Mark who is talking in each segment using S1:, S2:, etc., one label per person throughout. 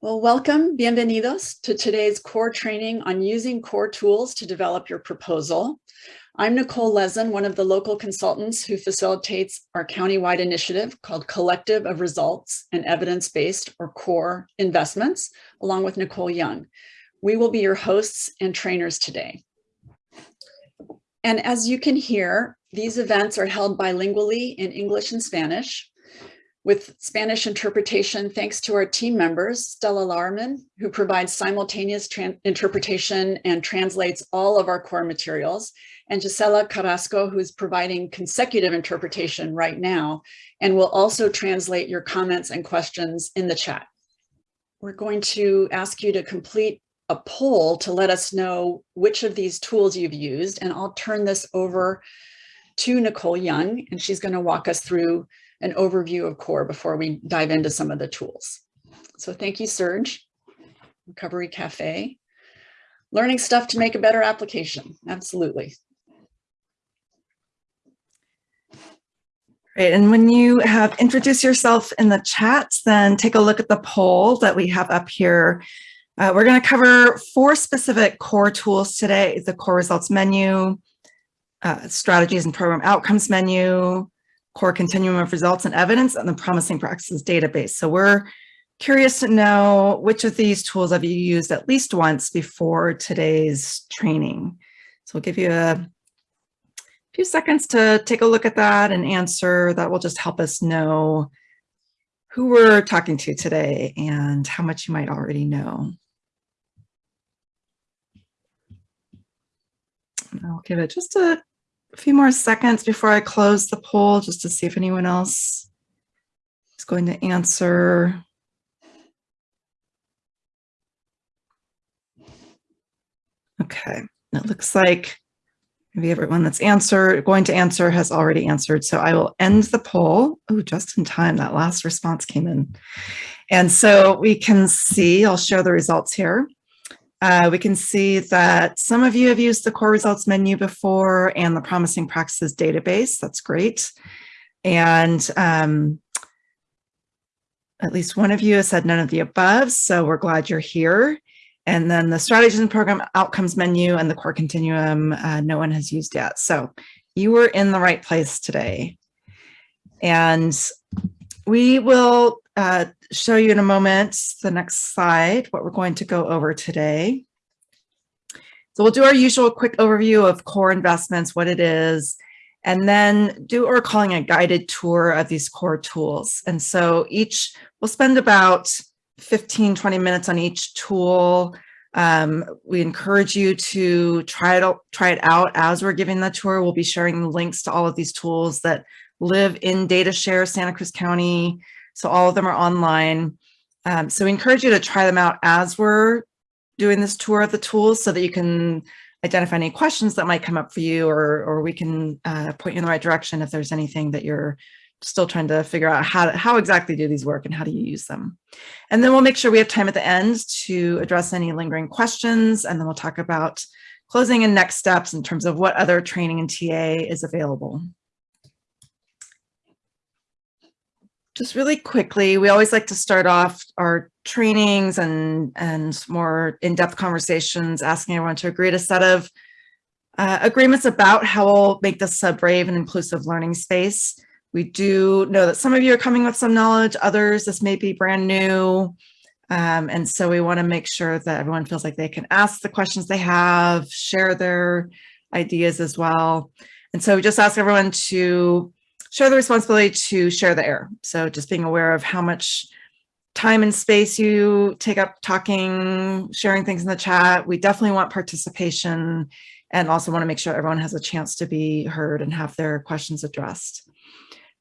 S1: Well, welcome, bienvenidos to today's core training on using core tools to develop your proposal. I'm Nicole Lezin, one of the local consultants who facilitates our countywide initiative called Collective of Results and Evidence-Based or CORE Investments, along with Nicole Young. We will be your hosts and trainers today. And as you can hear, these events are held bilingually in English and Spanish with Spanish interpretation thanks to our team members, Stella Larman, who provides simultaneous interpretation and translates all of our core materials, and Gisela Carrasco, who's providing consecutive interpretation right now, and will also translate your comments and questions in the chat. We're going to ask you to complete a poll to let us know which of these tools you've used, and I'll turn this over to Nicole Young, and she's gonna walk us through an overview of CORE before we dive into some of the tools. So thank you, Serge, Recovery Cafe. Learning stuff to make a better application, absolutely.
S2: Great, and when you have introduced yourself in the chat, then take a look at the poll that we have up here. Uh, we're gonna cover four specific core tools today, the core results menu, uh, strategies and program outcomes menu, core continuum of results and evidence and the promising practices database. So we're curious to know which of these tools have you used at least once before today's training. So we'll give you a few seconds to take a look at that and answer. That will just help us know who we're talking to today and how much you might already know. I'll give it just a a few more seconds before I close the poll just to see if anyone else is going to answer. Okay, it looks like maybe everyone that's answered, going to answer has already answered. So I will end the poll. Oh, just in time, that last response came in. And so we can see, I'll share the results here. Uh, we can see that some of you have used the core results menu before and the promising practices database. That's great. And um, at least one of you has said none of the above, so we're glad you're here. And then the strategies and program outcomes menu and the core continuum, uh, no one has used yet. So you were in the right place today. And we will uh, show you in a moment, the next slide, what we're going to go over today. So we'll do our usual quick overview of core investments, what it is, and then do what we're calling a guided tour of these core tools. And so each, we'll spend about 15, 20 minutes on each tool. Um, we encourage you to try it, out, try it out as we're giving the tour. We'll be sharing links to all of these tools that live in DataShare Santa Cruz County so all of them are online. Um, so we encourage you to try them out as we're doing this tour of the tools so that you can identify any questions that might come up for you or, or we can uh, point you in the right direction if there's anything that you're still trying to figure out how, how exactly do these work and how do you use them. And then we'll make sure we have time at the end to address any lingering questions and then we'll talk about closing and next steps in terms of what other training and TA is available. Just really quickly, we always like to start off our trainings and, and more in-depth conversations, asking everyone to agree to set of uh, agreements about how we'll make this a brave and inclusive learning space. We do know that some of you are coming with some knowledge, others this may be brand new. Um, and so we wanna make sure that everyone feels like they can ask the questions they have, share their ideas as well. And so we just ask everyone to share the responsibility to share the air. So just being aware of how much time and space you take up talking, sharing things in the chat. We definitely want participation and also want to make sure everyone has a chance to be heard and have their questions addressed.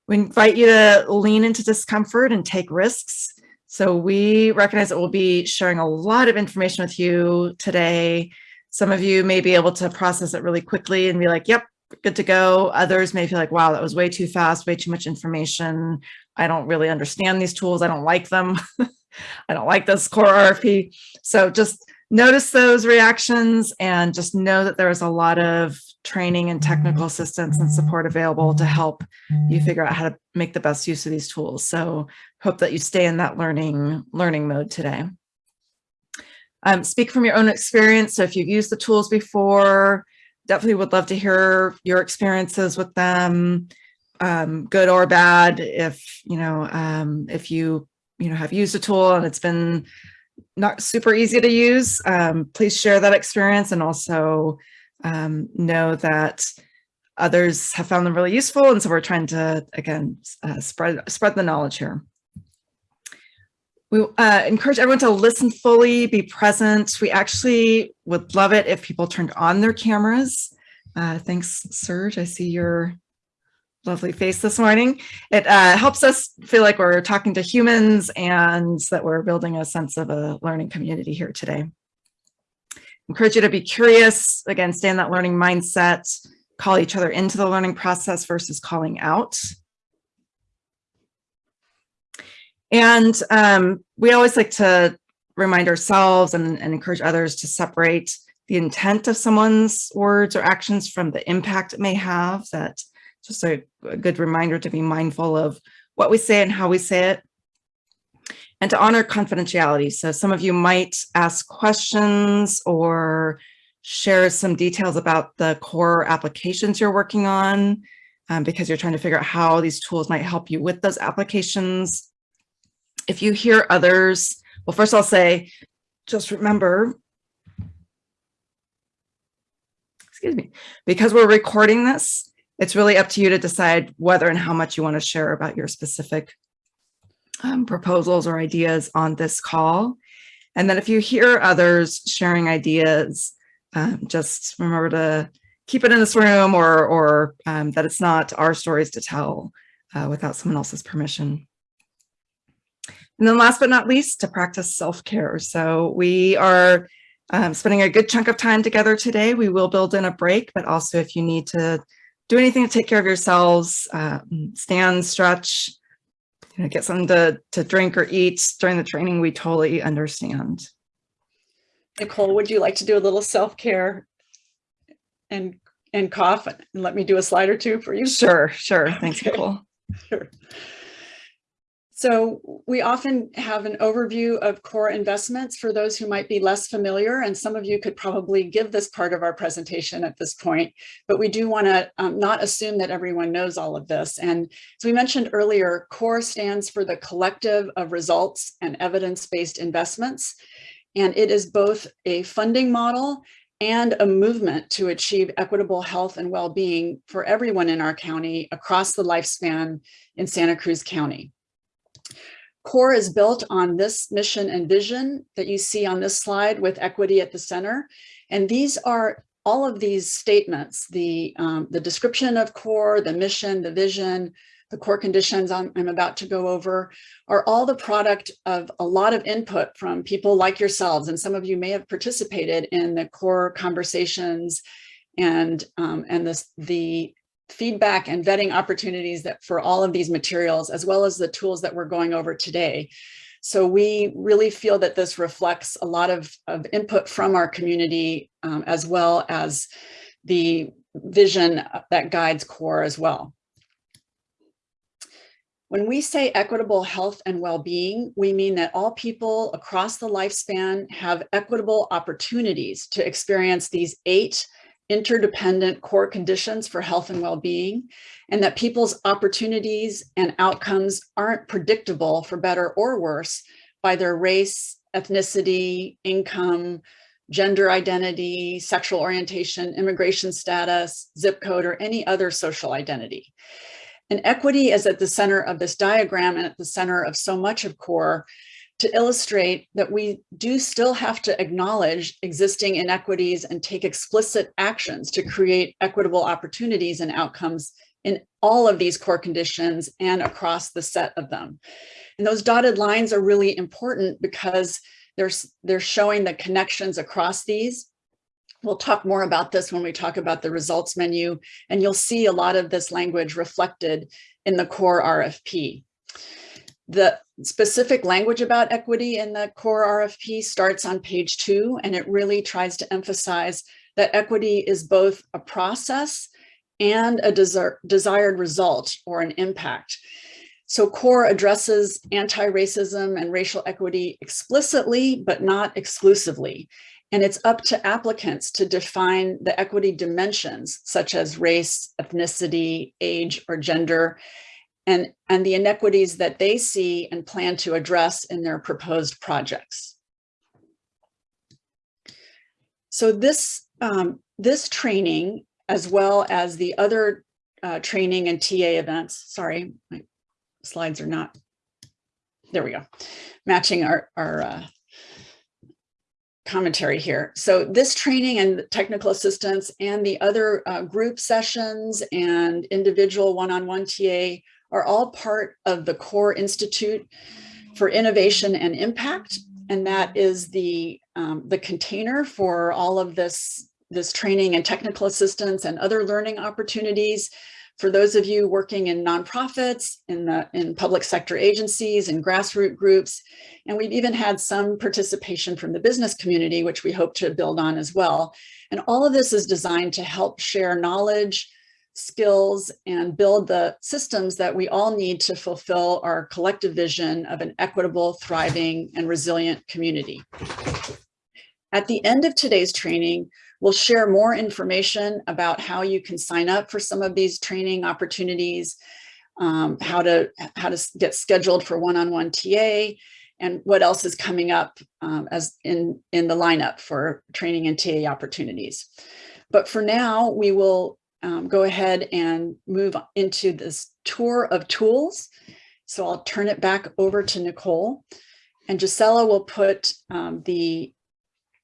S2: We invite you to lean into discomfort and take risks. So we recognize that we'll be sharing a lot of information with you today. Some of you may be able to process it really quickly and be like, yep, good to go. Others may feel like, wow, that was way too fast, way too much information. I don't really understand these tools. I don't like them. I don't like this core RFP. So just notice those reactions and just know that there is a lot of training and technical assistance and support available to help you figure out how to make the best use of these tools. So hope that you stay in that learning learning mode today. um, speak from your own experience. So if you've used the tools before, definitely would love to hear your experiences with them, um, good or bad. If, you know, um, if you, you know, have used a tool and it's been not super easy to use, um, please share that experience and also um, know that others have found them really useful. And so we're trying to, again, uh, spread, spread the knowledge here. We uh, encourage everyone to listen fully, be present. We actually would love it if people turned on their cameras. Uh, thanks, Serge. I see your lovely face this morning. It uh, helps us feel like we're talking to humans and that we're building a sense of a learning community here today. Encourage you to be curious, again, stay in that learning mindset, call each other into the learning process versus calling out. And um, we always like to remind ourselves and, and, encourage others to separate the intent of someone's words or actions from the impact it may have. That just a, a good reminder to be mindful of what we say and how we say it. And to honor confidentiality. So some of you might ask questions or share some details about the core applications you're working on um, because you're trying to figure out how these tools might help you with those applications if you hear others, well, first I'll say, just remember, excuse me, because we're recording this, it's really up to you to decide whether and how much you want to share about your specific um, proposals or ideas on this call. And then if you hear others sharing ideas, um, just remember to keep it in this room or, or um, that it's not our stories to tell uh, without someone else's permission. And then last but not least, to practice self-care. So we are um, spending a good chunk of time together today. We will build in a break, but also if you need to do anything to take care of yourselves, uh, stand, stretch, you know, get something to, to drink or eat during the training, we totally understand.
S1: Nicole, would you like to do a little self-care and and cough and let me do a slide or two for you?
S2: Sure, sure. Thanks, okay. Nicole.
S1: Sure. So we often have an overview of core investments for those who might be less familiar, and some of you could probably give this part of our presentation at this point, but we do want to um, not assume that everyone knows all of this. And as we mentioned earlier, CORE stands for the collective of results and evidence-based investments, and it is both a funding model and a movement to achieve equitable health and well-being for everyone in our county across the lifespan in Santa Cruz County. CORE is built on this mission and vision that you see on this slide with equity at the center. And these are all of these statements, the, um, the description of CORE, the mission, the vision, the core conditions I'm, I'm, about to go over are all the product of a lot of input from people like yourselves. And some of you may have participated in the core conversations and, um, and this, the feedback and vetting opportunities that for all of these materials, as well as the tools that we're going over today. So we really feel that this reflects a lot of, of input from our community, um, as well as the vision that guides CORE as well. When we say equitable health and well-being, we mean that all people across the lifespan have equitable opportunities to experience these eight interdependent core conditions for health and well-being, and that people's opportunities and outcomes aren't predictable for better or worse by their race, ethnicity, income, gender identity, sexual orientation, immigration status, zip code, or any other social identity. And equity is at the center of this diagram and at the center of so much of CORE to illustrate that we do still have to acknowledge existing inequities and take explicit actions to create equitable opportunities and outcomes in all of these core conditions and across the set of them. And those dotted lines are really important because they're, they're showing the connections across these. We'll talk more about this when we talk about the results menu, and you'll see a lot of this language reflected in the core RFP. The specific language about equity in the core RFP starts on page two, and it really tries to emphasize that equity is both a process and a desir desired result or an impact. So CORE addresses anti-racism and racial equity explicitly, but not exclusively. And it's up to applicants to define the equity dimensions, such as race, ethnicity, age, or gender, and, and the inequities that they see and plan to address in their proposed projects. So this, um, this training, as well as the other uh, training and TA events, sorry, my slides are not, there we go, matching our, our uh, commentary here. So this training and technical assistance and the other uh, group sessions and individual one-on-one -on -one TA are all part of the CORE Institute for Innovation and Impact. And that is the, um, the container for all of this, this training and technical assistance and other learning opportunities for those of you working in nonprofits, in the in public sector agencies and grassroots groups, and we've even had some participation from the business community, which we hope to build on as well. And all of this is designed to help share knowledge, skills, and build the systems that we all need to fulfill our collective vision of an equitable, thriving, and resilient community. At the end of today's training, We'll share more information about how you can sign up for some of these training opportunities, um, how to how to get scheduled for one-on-one -on -one TA, and what else is coming up um, as in, in the lineup for training and TA opportunities. But for now, we will um, go ahead and move into this tour of tools. So I'll turn it back over to Nicole and Gisela will put um, the,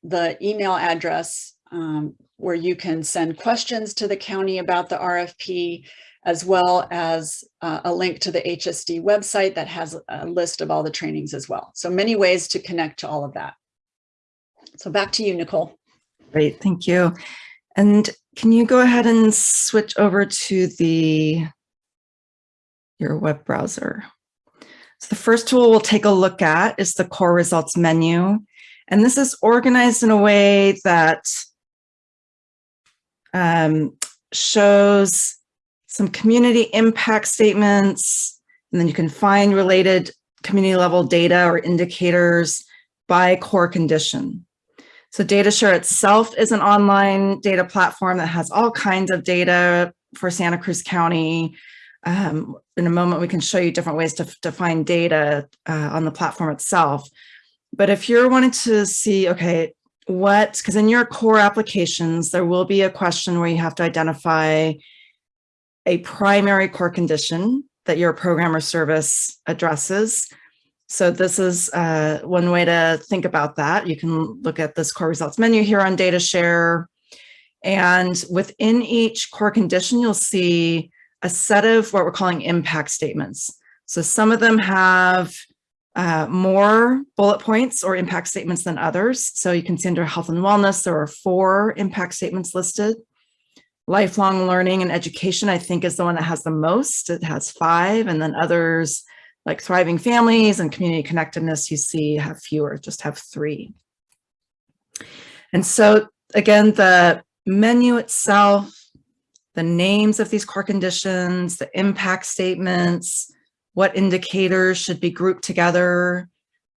S1: the email address um, where you can send questions to the county about the RFP, as well as uh, a link to the HSD website that has a list of all the trainings as well. So many ways to connect to all of that. So back to you, Nicole.
S2: Great, thank you. And can you go ahead and switch over to the your web browser? So the first tool we'll take a look at is the core results menu. And this is organized in a way that um, shows some community impact statements, and then you can find related community level data or indicators by core condition. So DataShare itself is an online data platform that has all kinds of data for Santa Cruz County. Um, in a moment, we can show you different ways to, to find data uh, on the platform itself. But if you're wanting to see, okay, what, because in your core applications, there will be a question where you have to identify a primary core condition that your program or service addresses. So this is uh, one way to think about that. You can look at this core results menu here on DataShare. And within each core condition, you'll see a set of what we're calling impact statements. So some of them have uh, more bullet points or impact statements than others. So you can see under health and wellness, there are four impact statements listed. Lifelong learning and education, I think is the one that has the most. It has five and then others like thriving families and community connectedness you see have fewer, just have three. And so again, the menu itself, the names of these core conditions, the impact statements, what indicators should be grouped together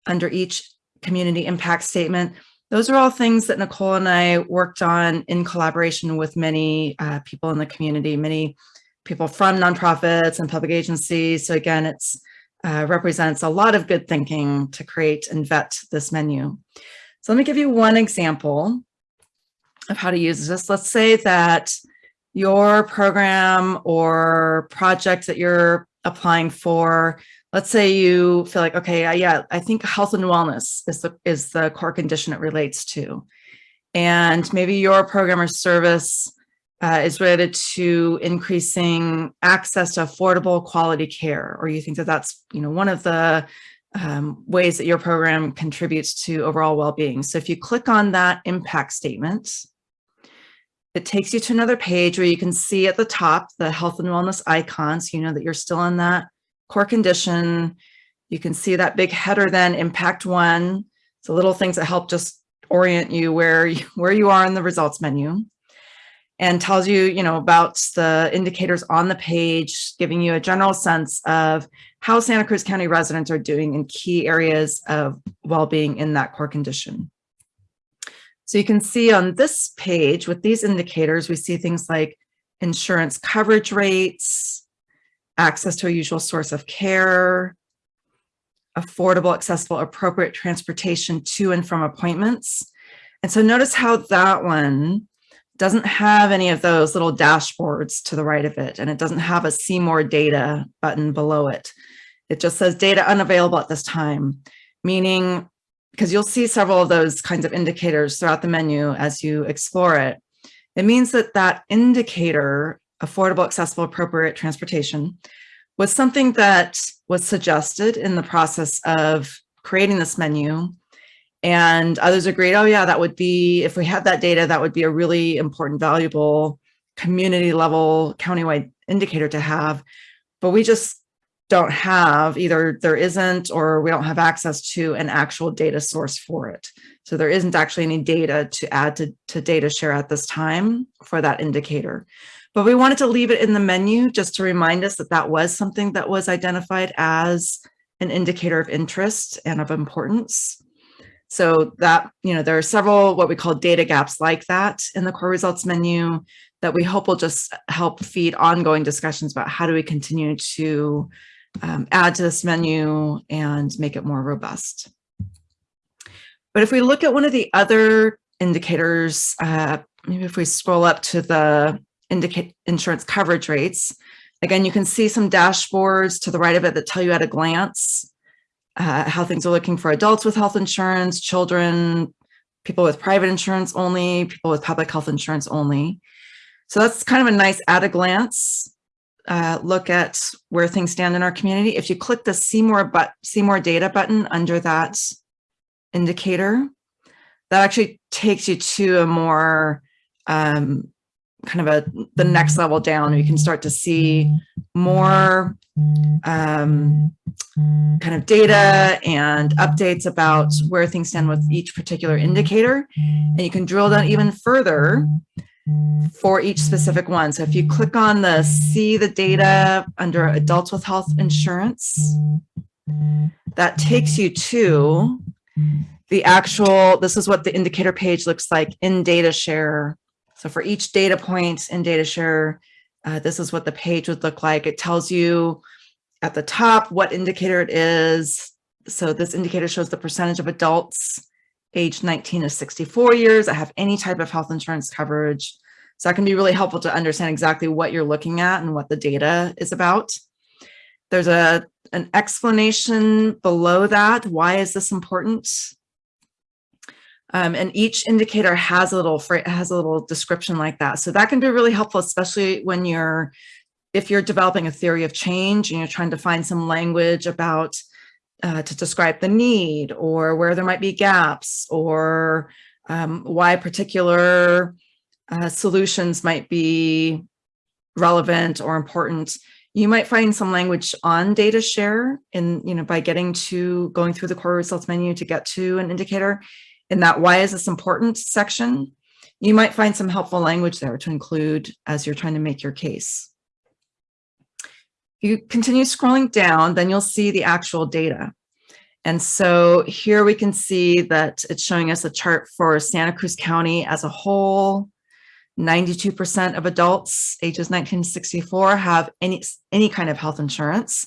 S2: under each community impact statement. Those are all things that Nicole and I worked on in collaboration with many uh, people in the community, many people from nonprofits and public agencies. So again, it's uh, represents a lot of good thinking to create and vet this menu. So let me give you one example of how to use this. Let's say that your program or project that you're applying for, let's say you feel like, okay, yeah, I think health and wellness is the, is the core condition it relates to. And maybe your program or service uh, is related to increasing access to affordable quality care, or you think that that's, you know, one of the um, ways that your program contributes to overall well-being. So if you click on that impact statement, it takes you to another page where you can see at the top the health and wellness icons. So you know that you're still in that core condition. You can see that big header then impact one. So little things that help just orient you where you, where you are in the results menu and tells you, you know, about the indicators on the page, giving you a general sense of how Santa Cruz County residents are doing in key areas of well-being in that core condition. So you can see on this page with these indicators, we see things like insurance coverage rates, access to a usual source of care, affordable, accessible, appropriate transportation to and from appointments. And so notice how that one doesn't have any of those little dashboards to the right of it, and it doesn't have a see more data button below it. It just says data unavailable at this time, meaning because you'll see several of those kinds of indicators throughout the menu as you explore it. It means that that indicator, affordable, accessible, appropriate transportation, was something that was suggested in the process of creating this menu. And others agreed, oh yeah, that would be, if we had that data, that would be a really important, valuable community level countywide indicator to have. But we just don't have either there isn't or we don't have access to an actual data source for it. So there isn't actually any data to add to, to data share at this time for that indicator. But we wanted to leave it in the menu just to remind us that that was something that was identified as an indicator of interest and of importance. So that, you know, there are several what we call data gaps like that in the core results menu that we hope will just help feed ongoing discussions about how do we continue to um, add to this menu and make it more robust. But if we look at one of the other indicators, uh, maybe if we scroll up to the indicate insurance coverage rates. Again, you can see some dashboards to the right of it that tell you at a glance uh, how things are looking for adults with health insurance, children, people with private insurance only, people with public health insurance only. So that's kind of a nice at a glance uh, look at where things stand in our community. If you click the see more, but see more data button under that indicator, that actually takes you to a more um, kind of a the next level down you can start to see more um, kind of data and updates about where things stand with each particular indicator. And you can drill down even further for each specific one. So if you click on the see the data under adults with health insurance that takes you to the actual this is what the indicator page looks like in data share so for each data point in data share, uh, this is what the page would look like. It tells you at the top what indicator it is. So this indicator shows the percentage of adults aged 19 to 64 years that have any type of health insurance coverage. So that can be really helpful to understand exactly what you're looking at and what the data is about. There's a an explanation below that. Why is this important? Um, and each indicator has a little has a little description like that. So that can be really helpful, especially when you're if you're developing a theory of change and you're trying to find some language about uh, to describe the need or where there might be gaps or um, why particular uh, solutions might be relevant or important. You might find some language on data share in, you know, by getting to going through the core results menu to get to an indicator in that why is this important section, you might find some helpful language there to include as you're trying to make your case. If you continue scrolling down, then you'll see the actual data. And so here we can see that it's showing us a chart for Santa Cruz County as a whole. 92% of adults ages 1964 have any, any kind of health insurance.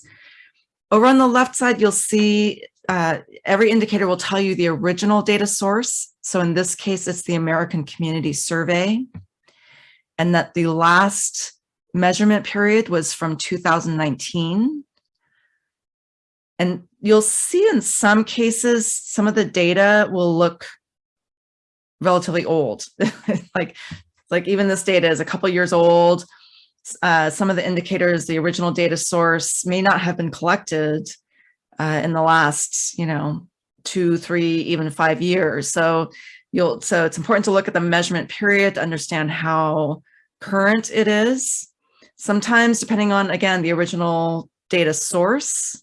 S2: Over on the left side, you'll see uh, every indicator will tell you the original data source. So in this case, it's the American Community Survey. And that the last measurement period was from 2019. And you'll see in some cases, some of the data will look relatively old. like, like even this data is a couple years old. Uh, some of the indicators, the original data source may not have been collected uh, in the last, you know, two, three, even five years. So you'll, so it's important to look at the measurement period to understand how current it is. Sometimes depending on, again, the original data source,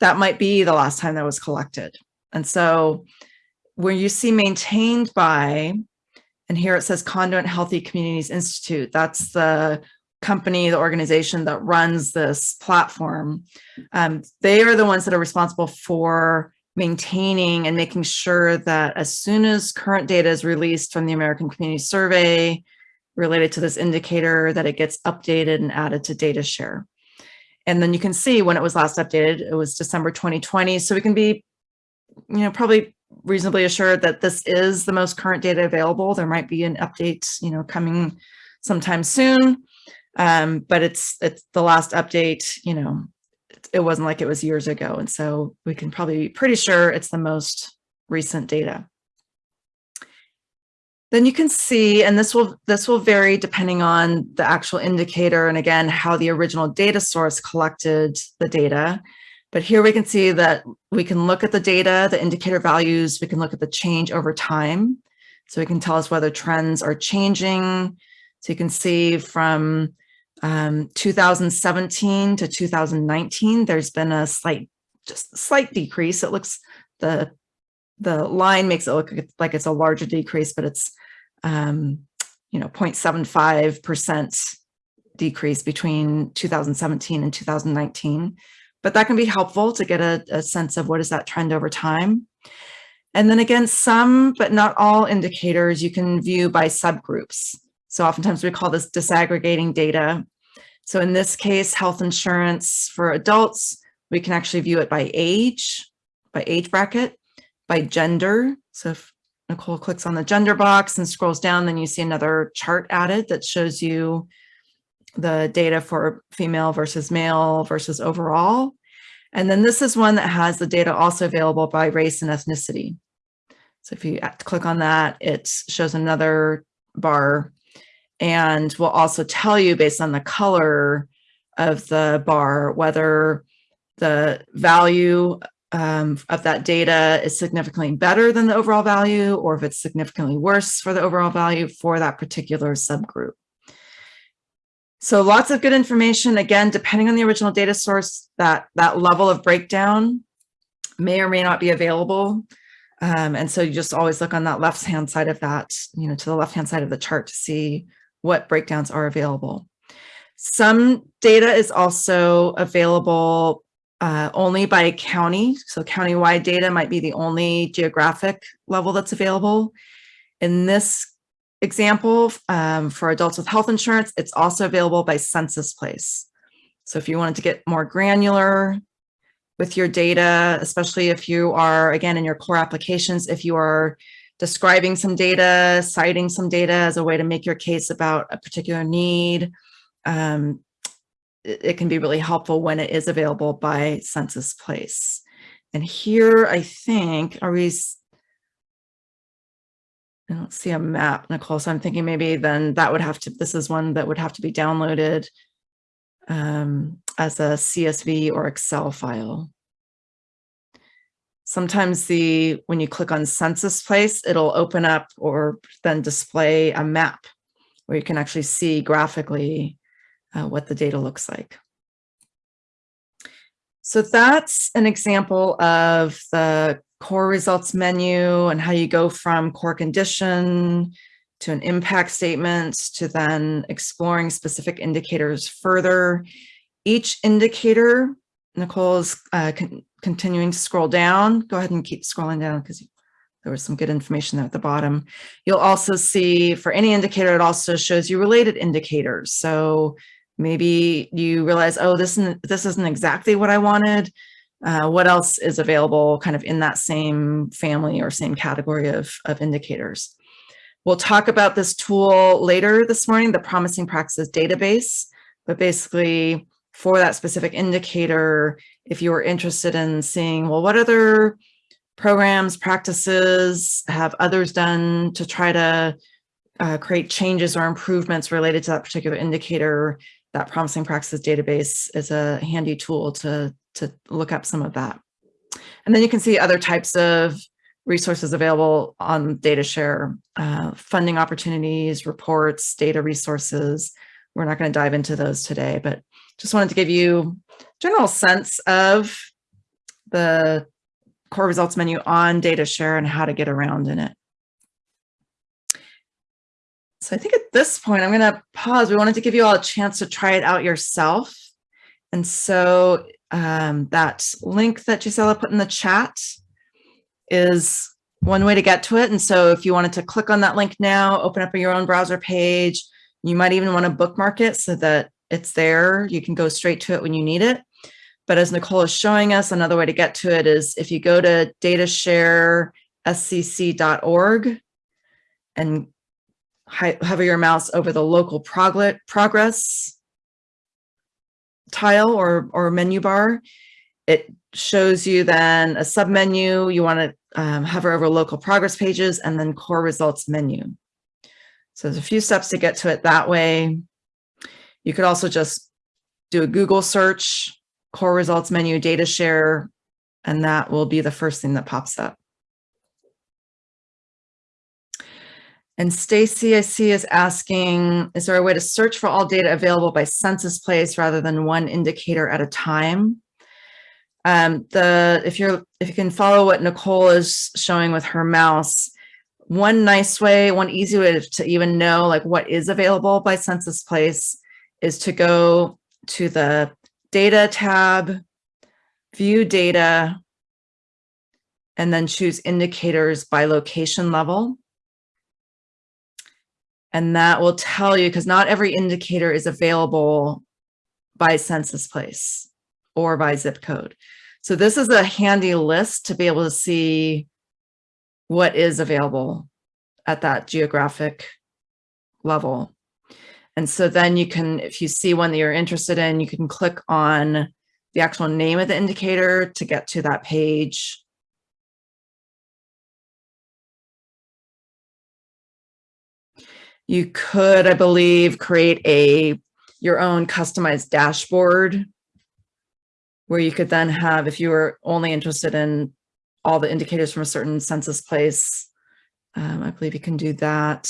S2: that might be the last time that was collected. And so where you see maintained by, and here it says Conduent Healthy Communities Institute, that's the company, the organization that runs this platform, um, they are the ones that are responsible for maintaining and making sure that as soon as current data is released from the American Community Survey related to this indicator, that it gets updated and added to data share. And then you can see when it was last updated, it was December 2020. So we can be, you know, probably reasonably assured that this is the most current data available. There might be an update, you know, coming sometime soon. Um, but it's it's the last update, you know, it wasn't like it was years ago. And so we can probably be pretty sure it's the most recent data. Then you can see, and this will this will vary depending on the actual indicator and again, how the original data source collected the data. But here we can see that we can look at the data, the indicator values, we can look at the change over time. So we can tell us whether trends are changing. So you can see from um, 2017 to 2019, there's been a slight, just slight decrease. It looks, the, the line makes it look like it's a larger decrease, but it's, um, you know, 0.75% decrease between 2017 and 2019. But that can be helpful to get a, a sense of what is that trend over time. And then again, some, but not all indicators you can view by subgroups. So oftentimes we call this disaggregating data. So in this case, health insurance for adults, we can actually view it by age, by age bracket, by gender. So if Nicole clicks on the gender box and scrolls down, then you see another chart added that shows you the data for female versus male versus overall. And then this is one that has the data also available by race and ethnicity. So if you click on that, it shows another bar and will also tell you based on the color of the bar, whether the value um, of that data is significantly better than the overall value, or if it's significantly worse for the overall value for that particular subgroup. So lots of good information. Again, depending on the original data source, that, that level of breakdown may or may not be available. Um, and so you just always look on that left-hand side of that, you know, to the left-hand side of the chart to see what breakdowns are available. Some data is also available uh, only by county. So county-wide data might be the only geographic level that's available. In this example, um, for adults with health insurance, it's also available by census place. So if you wanted to get more granular with your data, especially if you are, again, in your core applications, if you are describing some data, citing some data as a way to make your case about a particular need. Um, it, it, can be really helpful when it is available by census place. And here, I think, are we, I don't see a map, Nicole, so I'm thinking maybe then that would have to, this is one that would have to be downloaded um, as a CSV or Excel file sometimes the when you click on census place, it'll open up or then display a map where you can actually see graphically uh, what the data looks like. So that's an example of the core results menu and how you go from core condition to an impact statement to then exploring specific indicators further. Each indicator, Nicole's uh, continuing to scroll down, go ahead and keep scrolling down because there was some good information there at the bottom. You'll also see for any indicator, it also shows you related indicators. So maybe you realize, oh, this isn't, this isn't exactly what I wanted. Uh, what else is available kind of in that same family or same category of, of indicators? We'll talk about this tool later this morning, the Promising Practices Database, but basically for that specific indicator, if you were interested in seeing, well, what other programs, practices have others done to try to uh, create changes or improvements related to that particular indicator, that promising practices database is a handy tool to, to look up some of that. And then you can see other types of resources available on DataShare, uh, funding opportunities, reports, data resources. We're not going to dive into those today, but just wanted to give you general sense of the core results menu on DataShare and how to get around in it. So I think at this point, I'm going to pause. We wanted to give you all a chance to try it out yourself. And so um, that link that Gisela put in the chat is one way to get to it. And so if you wanted to click on that link now, open up your own browser page, you might even want to bookmark it so that it's there. You can go straight to it when you need it. But as Nicole is showing us, another way to get to it is if you go to datasharescc.org and hover your mouse over the local progress tile or, or menu bar, it shows you then a submenu. You want to um, hover over local progress pages and then core results menu. So there's a few steps to get to it that way. You could also just do a Google search, core results menu, data share, and that will be the first thing that pops up. And Stacy, I see, is asking, is there a way to search for all data available by census place rather than one indicator at a time? Um, the if you're if you can follow what Nicole is showing with her mouse, one nice way, one easy way to even know like what is available by census place is to go to the data tab, view data, and then choose indicators by location level. And that will tell you, because not every indicator is available by census place or by zip code. So this is a handy list to be able to see what is available at that geographic level. And so then you can, if you see one that you're interested in, you can click on the actual name of the indicator to get to that page You could, I believe, create a your own customized dashboard where you could then have, if you were only interested in all the indicators from a certain census place, um, I believe you can do that.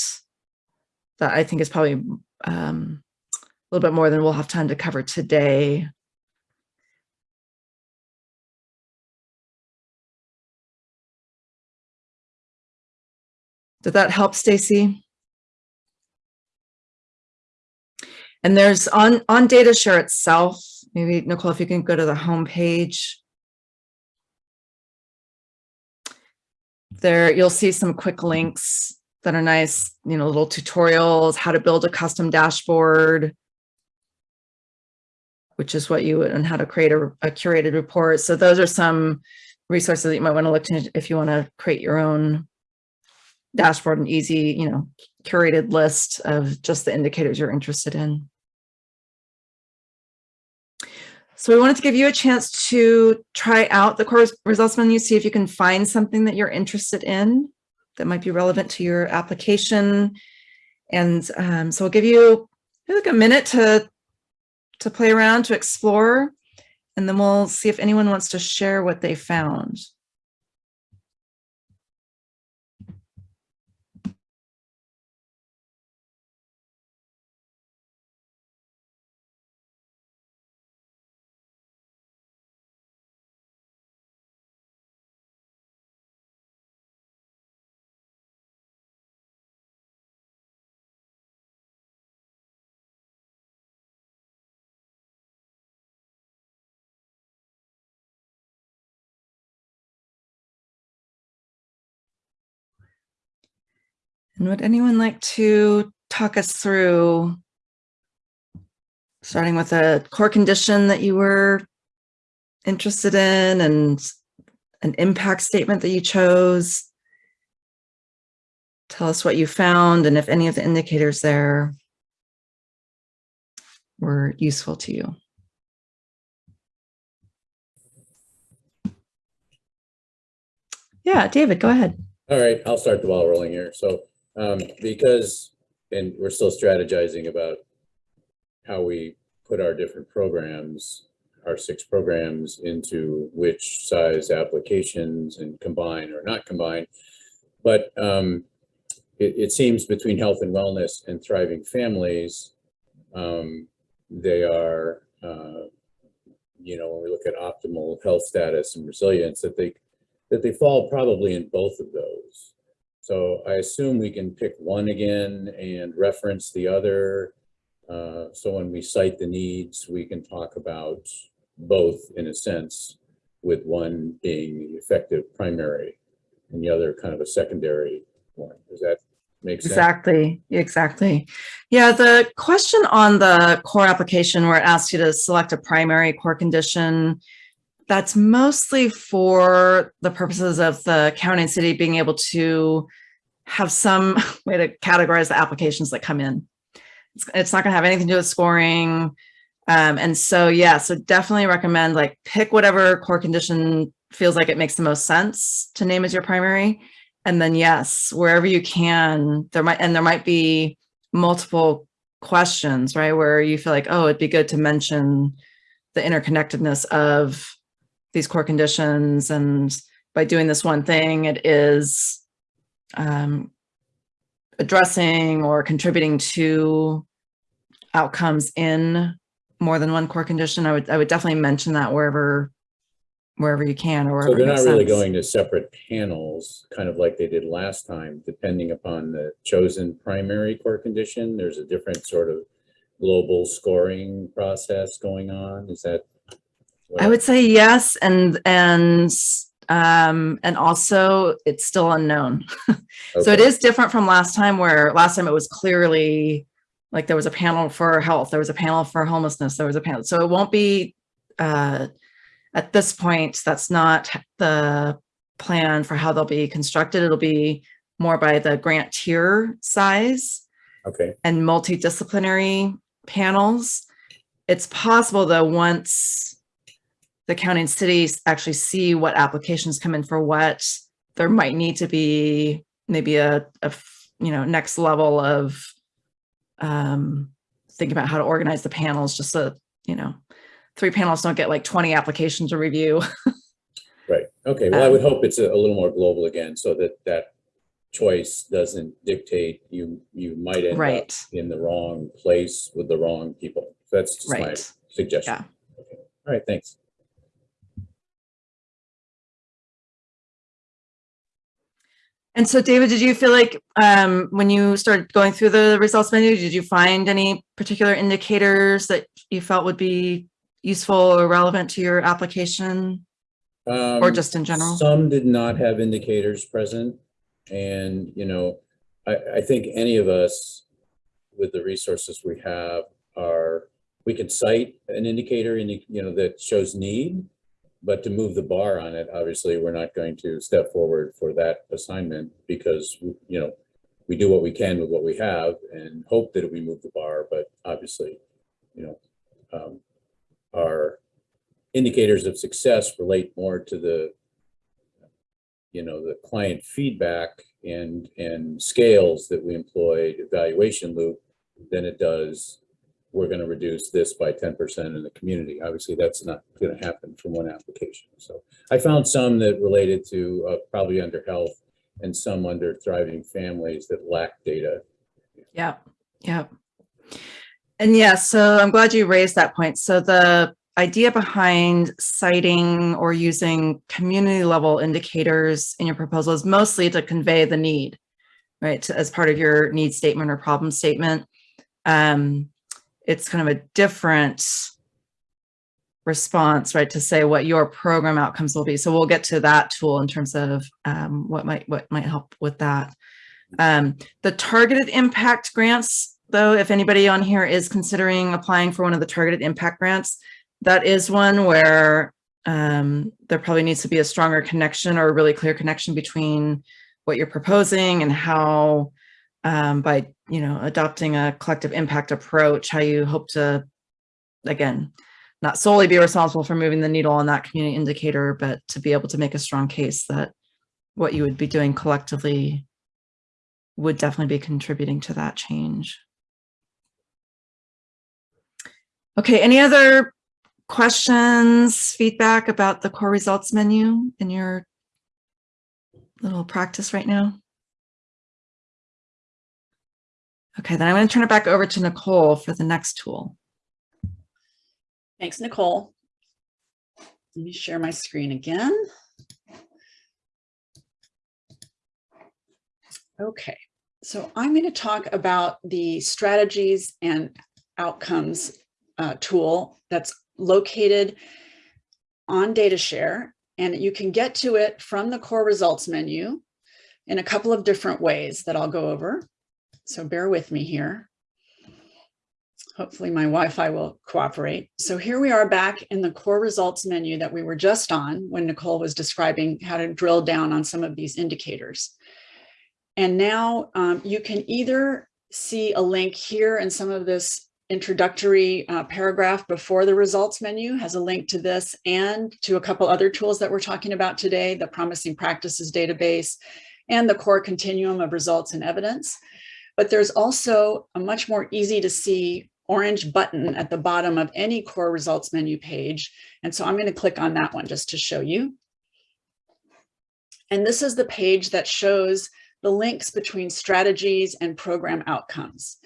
S2: That I think is probably um, a little bit more than we'll have time to cover today. Did that help, Stacy? And there's on, on data share itself, maybe Nicole, if you can go to the home page. There, you'll see some quick links that are nice, you know, little tutorials, how to build a custom dashboard, which is what you would, and how to create a, a curated report. So those are some resources that you might want to look to if you want to create your own dashboard and easy, you know, curated list of just the indicators you're interested in. So we wanted to give you a chance to try out the core results menu, see if you can find something that you're interested in that might be relevant to your application. And um, so we'll give you like a minute to, to play around, to explore, and then we'll see if anyone wants to share what they found. And would anyone like to talk us through, starting with a core condition that you were interested in and an impact statement that you chose? Tell us what you found and if any of the indicators there were useful to you. Yeah, David, go ahead.
S3: All right, I'll start the ball rolling here. So um, because, and we're still strategizing about how we put our different programs, our six programs into which size applications and combine or not combine. But um, it, it, seems between health and wellness and thriving families, um, they are, uh, you know, when we look at optimal health status and resilience, that they that they fall probably in both of those. So I assume we can pick one again and reference the other. Uh, so when we cite the needs, we can talk about both in a sense, with one being the effective primary and the other kind of a secondary one. Does that make sense?
S2: Exactly, exactly. Yeah, the question on the core application where it asks you to select a primary core condition, that's mostly for the purposes of the county and city being able to have some way to categorize the applications that come in. It's, it's not gonna have anything to do with scoring. Um, and so, yeah, so definitely recommend like pick whatever core condition feels like it makes the most sense to name as your primary. And then yes, wherever you can, there might, and there might be multiple questions, right? Where you feel like, oh, it'd be good to mention the interconnectedness of these core conditions. And by doing this one thing, it is um, addressing or contributing to outcomes in more than one core condition. I would, I would definitely mention that wherever, wherever you can or
S3: So they're not really
S2: sense.
S3: going to separate panels, kind of like they did last time, depending upon the chosen primary core condition. There's a different sort of global scoring process going on. Is that?
S2: I would say yes, and, and, um, and also it's still unknown. So it is different from last time where last time it was clearly like there was a panel for health, there was a panel for homelessness, there was a panel. So it won't be, uh, at this point, that's not the plan for how they'll be constructed. It'll be more by the grant tier size
S3: Okay,
S2: and multidisciplinary panels. It's possible though, once the county and cities actually see what applications come in for what, there might need to be maybe a you know, next level of um, thinking about how to organize the panels, just so, you know, three panels don't get like 20 applications to review.
S3: right. Okay, well, I
S2: Um,
S3: would hope it's a a little more global again, so that that choice doesn't dictate you, you might end up in the wrong place with the wrong people. That's just my suggestion.
S2: Yeah.
S3: Okay. All right, thanks.
S2: And so David, did you feel like um, when you started going through the results menu, did you find any particular indicators that you felt would be useful or relevant to your application or
S3: Um,
S2: just in general?
S3: Some did not have indicators present. And, you know, I, I think any of us with the resources we have are, we can cite an indicator in, you know, that shows need. But to move the bar on it, obviously, we're not going to step forward for that assignment because, you know, we do what we can with what we have and hope that we move the bar, but obviously, you know, um, our indicators of success relate more to the, you know, the client feedback and, and scales that we employ, evaluation loop, than it does, we're going to reduce this by 10% in the community. Obviously, that's not going to happen from one application. So I found some that related to uh, probably under health and some under thriving families that lack data.
S2: Yeah, yeah. And yeah, so I'm glad you raised that point. So the idea behind citing or using community level indicators in your proposal is mostly to convey the need, right? As part of your need statement or problem statement. Um, it's kind of a different response, right? To say what your program outcomes will be. So we'll get to that tool in terms of um, what might, what might help with that. Um, the targeted impact grants, though, if anybody on here is considering applying for one of the targeted impact grants, that is one where um, there probably needs to be a stronger connection or a really clear connection between what you're proposing and how um, by, you know, adopting a collective impact approach, how you hope to, again, not solely be responsible for moving the needle on that community indicator, but to be able to make a strong case that what you would be doing collectively would definitely be contributing to that change. Okay, any other questions, feedback about the core results menu in your little practice right now? Okay, then I'm going to turn it back over to Nicole for the next tool.
S1: Thanks, Nicole. Let me share my screen again. Okay, so I'm going to talk about the strategies and outcomes uh, tool that's located on DataShare, and you can get to it from the core results menu in a couple of different ways that I'll go over. So bear with me here. Hopefully my Wi-Fi will cooperate. So here we are back in the core results menu that we were just on when Nicole was describing how to drill down on some of these indicators. And now um, you can either see a link here in some of this introductory uh, paragraph before the results menu has a link to this and to a couple other tools that we're talking about today, the promising practices database and the core continuum of results and evidence. But there's also a much more easy to see orange button at the bottom of any core results menu page. And so I'm going to click on that one just to show you. And this is the page that shows the links between strategies and program outcomes.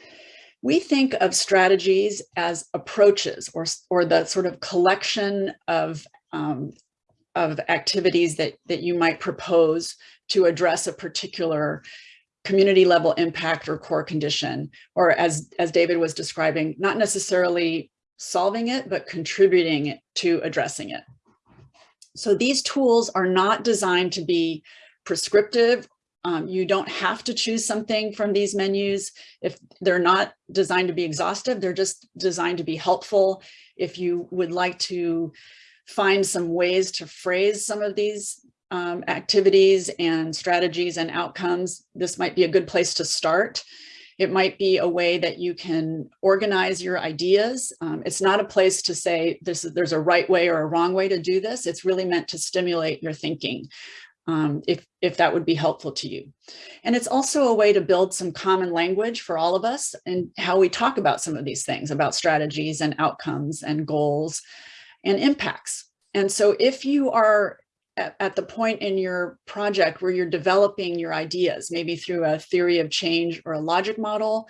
S1: We think of strategies as approaches or, or the sort of collection of, um, of activities that, that you might propose to address a particular community level impact or core condition, or as, as David was describing, not necessarily solving it, but contributing to addressing it. So these tools are not designed to be prescriptive um, you don't have to choose something from these menus. If they're not designed to be exhaustive, they're just designed to be helpful. If you would like to find some ways to phrase some of these um, activities and strategies and outcomes, this might be a good place to start. It might be a way that you can organize your ideas. Um, it's not a place to say this is, there's a right way or a wrong way to do this. It's really meant to stimulate your thinking um, if, if that would be helpful to you. And it's also a way to build some common language for all of us and how we talk about some of these things about strategies and outcomes and goals and impacts. And so if you are at, at the point in your project where you're developing your ideas, maybe through a theory of change or a logic model,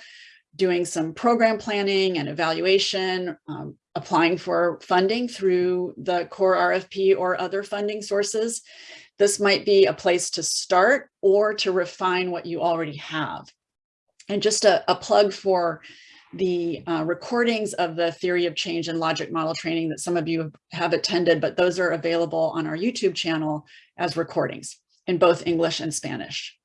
S1: doing some program planning and evaluation, um, applying for funding through the core RFP or other funding sources, this might be a place to start or to refine what you already have. And just a, a plug for the uh, recordings of the theory of change and logic model training that some of you have attended, but those are available on our YouTube channel as recordings in both English and Spanish.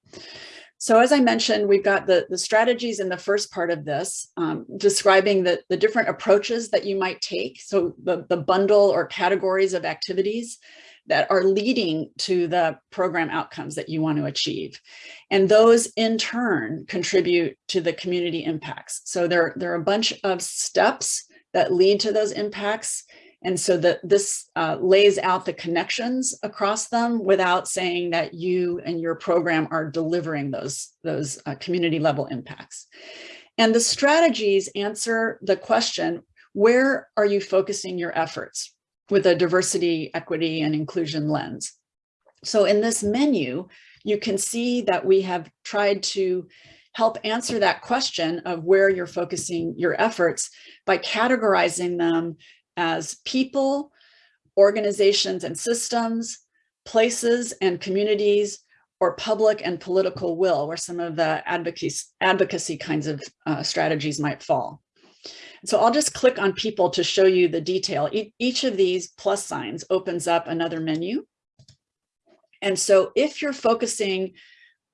S1: So as I mentioned, we've got the, the strategies in the first part of this, um, describing the, the different approaches that you might take. So the, the bundle or categories of activities that are leading to the program outcomes that you want to achieve. And those in turn contribute to the community impacts. So there, there are a bunch of steps that lead to those impacts. And so that this uh, lays out the connections across them without saying that you and your program are delivering those, those uh, community level impacts. And the strategies answer the question, where are you focusing your efforts? With a diversity, equity, and inclusion lens. So in this menu, you can see that we have tried to help answer that question of where you're focusing your efforts by categorizing them as people, organizations and systems, places and communities, or public and political will, where some of the advocacy, advocacy kinds of uh, strategies might fall. So I'll just click on people to show you the detail. E each of these plus signs opens up another menu. And so if you're focusing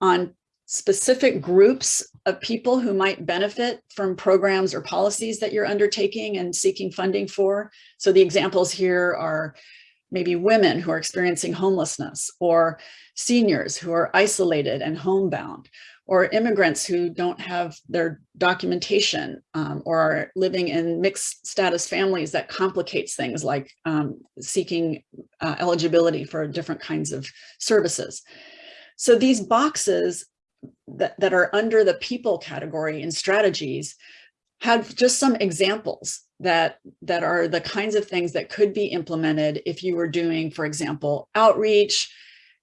S1: on specific groups of people who might benefit from programs or policies that you're undertaking and seeking funding for. So the examples here are maybe women who are experiencing homelessness or seniors who are isolated and homebound or immigrants who don't have their documentation um, or are living in mixed status families that complicates things like um, seeking uh, eligibility for different kinds of services. So these boxes that, that are under the people category in strategies have just some examples that that are the kinds of things that could be implemented if you were doing, for example, outreach,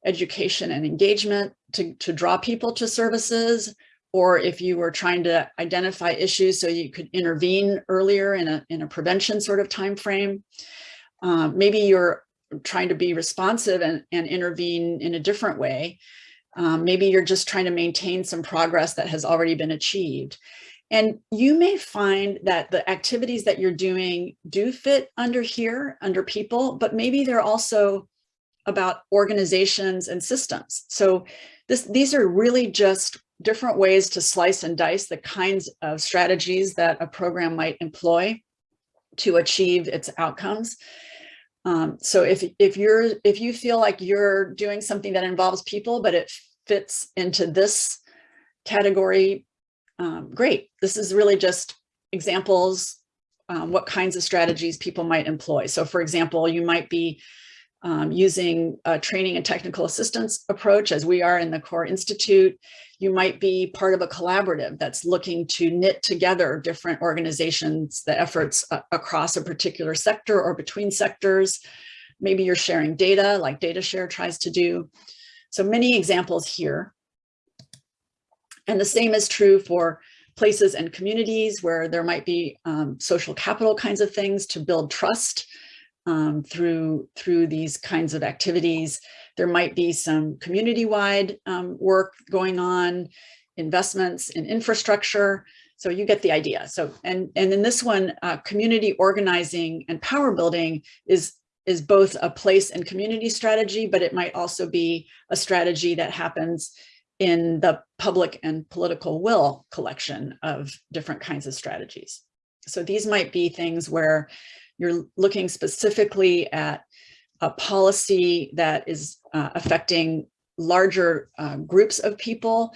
S1: education and engagement to, to draw people to services, or if you were trying to identify issues so you could intervene earlier in a, in a prevention sort of time frame. Um, maybe you're trying to be responsive and, and intervene in a different way Um, maybe you're just trying to maintain some progress that has already been achieved. And you may find that the activities that you're doing do fit under here, under people, but maybe they're also about organizations and systems. So this, these are really just different ways to slice and dice the kinds of strategies that a program might employ to achieve its outcomes. Um, so if, if you're if you feel like you're doing something that involves people, but it fits into this category, um, great. This is really just examples, um, what kinds of strategies people might employ. So for example, you might be um, using a training and technical assistance approach as we are in the Core Institute. You might be part of a collaborative that's looking to knit together different organizations, the efforts uh, across a particular sector or between sectors. Maybe you're sharing data like DataShare tries to do. So many examples here. And the same is true for places and communities where there might be um, social capital kinds of things to build trust um, through, through these kinds of activities. There might be some community-wide um, work going on, investments in infrastructure. So you get the idea. So, and, and in this one, uh, community organizing and power building is, is both a place and community strategy, but it might also be a strategy that happens in the public and political will collection of different kinds of strategies. So these might be things where you're looking specifically at a policy that is uh, affecting larger uh, groups of people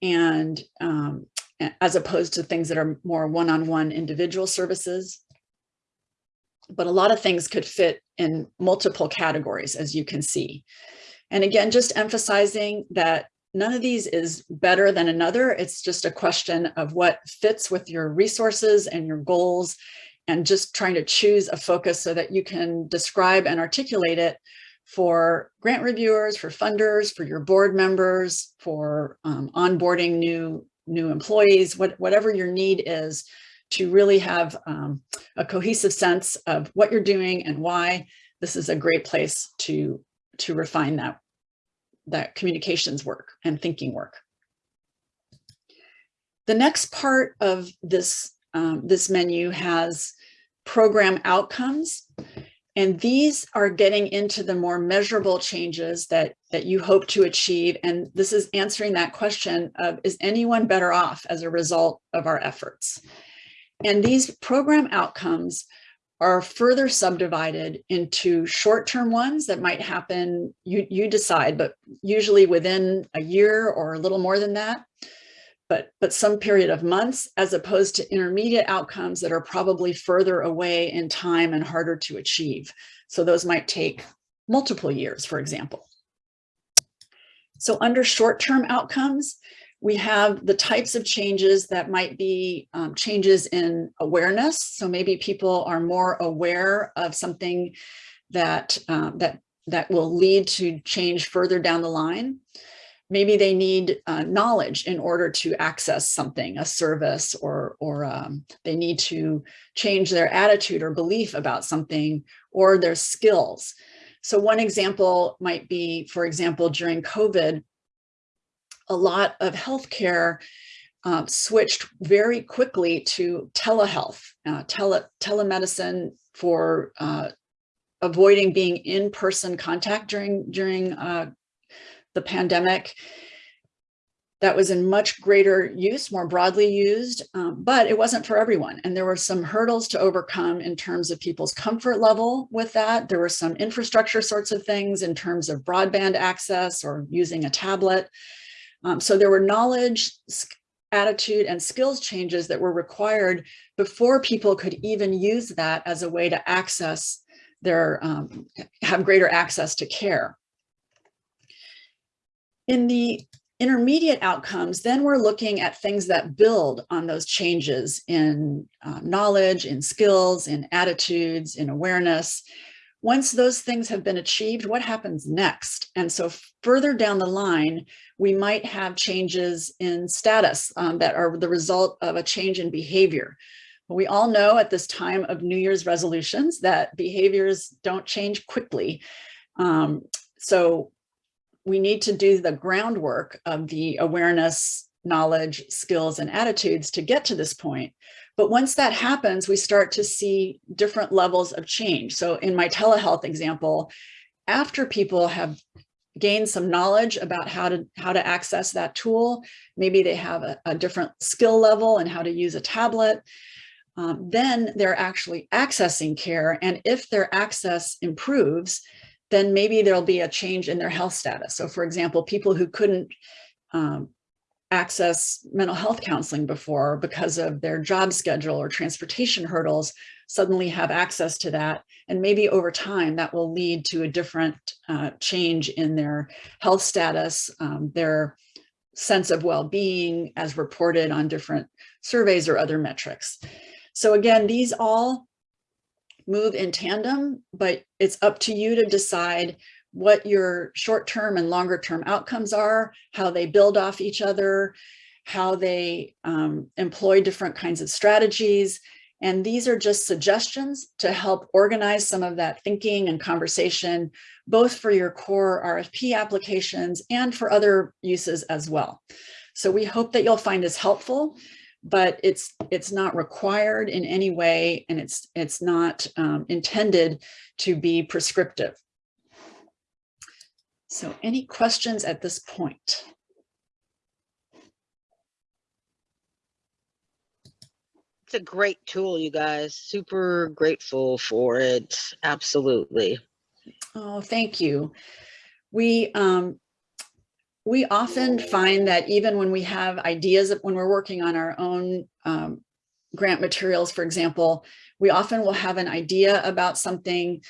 S1: and um, as opposed to things that are more one-on-one -on -one individual services. But a lot of things could fit in multiple categories, as you can see. And again, just emphasizing that none of these is better than another. It's just a question of what fits with your resources and your goals and just trying to choose a focus so that you can describe and articulate it for grant reviewers, for funders, for your board members, for um, onboarding new, new employees, what, whatever your need is to really have um, a cohesive sense of what you're doing and why this is a great place to, to refine that, that communications work and thinking work. The next part of this um, this menu has program outcomes. And these are getting into the more measurable changes that, that you hope to achieve. And this is answering that question of, is anyone better off as a result of our efforts? And these program outcomes are further subdivided into short-term ones that might happen, you, you decide, but usually within a year or a little more than that but, but some period of months as opposed to intermediate outcomes that are probably further away in time and harder to achieve. So those might take multiple years, for example. So under short-term outcomes, we have the types of changes that might be um, changes in awareness. So maybe people are more aware of something that, um, that, that will lead to change further down the line. Maybe they need uh, knowledge in order to access something, a service, or, or um, they need to change their attitude or belief about something or their skills. So one example might be, for example, during COVID, a lot of healthcare uh, switched very quickly to telehealth, uh, tele telemedicine for uh, avoiding being in-person contact during during uh, the pandemic that was in much greater use, more broadly used, um, but it wasn't for everyone. And there were some hurdles to overcome in terms of people's comfort level with that. There were some infrastructure sorts of things in terms of broadband access or using a tablet. Um, so there were knowledge, attitude, and skills changes that were required before people could even use that as a way to access their, um, have greater access to care. In the intermediate outcomes, then we're looking at things that build on those changes in uh, knowledge, in skills, in attitudes, in awareness. Once those things have been achieved, what happens next? And so further down the line, we might have changes in status um, that are the result of a change in behavior. We all know at this time of New Year's resolutions that behaviors don't change quickly. Um, so we need to do the groundwork of the awareness, knowledge, skills, and attitudes to get to this point. But once that happens, we start to see different levels of change. So in my telehealth example, after people have gained some knowledge about how to how to access that tool, maybe they have a, a different skill level and how to use a tablet, um, then they're actually accessing care. And if their access improves, then maybe there'll be a change in their health status. So for example, people who couldn't um, access mental health counseling before because of their job schedule or transportation hurdles suddenly have access to that. And maybe over time that will lead to a different uh, change in their health status, um, their sense of well-being as reported on different surveys or other metrics. So again, these all move in tandem, but it's up to you to decide what your short-term and longer-term outcomes are, how they build off each other, how they um, employ different kinds of strategies. And these are just suggestions to help organize some of that thinking and conversation, both for your core RFP applications and for other uses as well. So we hope that you'll find this helpful, but it's it's not required in any way, and it's it's not um, intended to be prescriptive. So any questions at this point?
S4: It's a great tool, you guys. Super grateful for it. Absolutely.
S1: Oh, thank you. We um, we often find that even when we have ideas, when we're working on our own um, grant materials, for example, we often will have an idea about something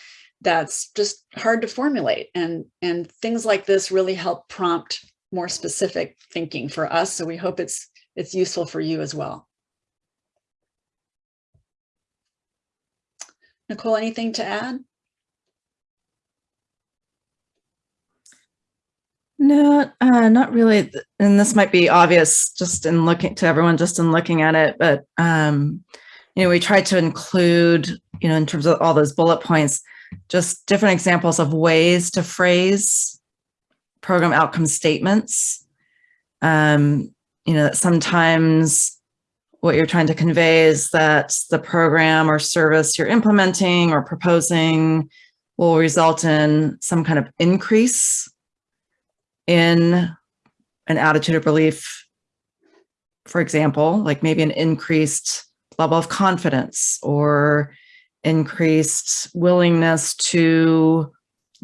S1: that's just hard to formulate. And, and things like this really help prompt more specific thinking for us. So we hope it's, it's useful for you as well. Nicole, anything to add?
S2: No, uh, not really. And this might be obvious just in looking to everyone, just in looking at it, but um, you know, we tried to include, you know, in terms of all those bullet points, just different examples of ways to phrase program outcome statements. Um, you know, that sometimes what you're trying to convey is that the program or service you're implementing or proposing will result in some kind of increase in an attitude of belief, for example, like maybe an increased level of confidence or increased willingness to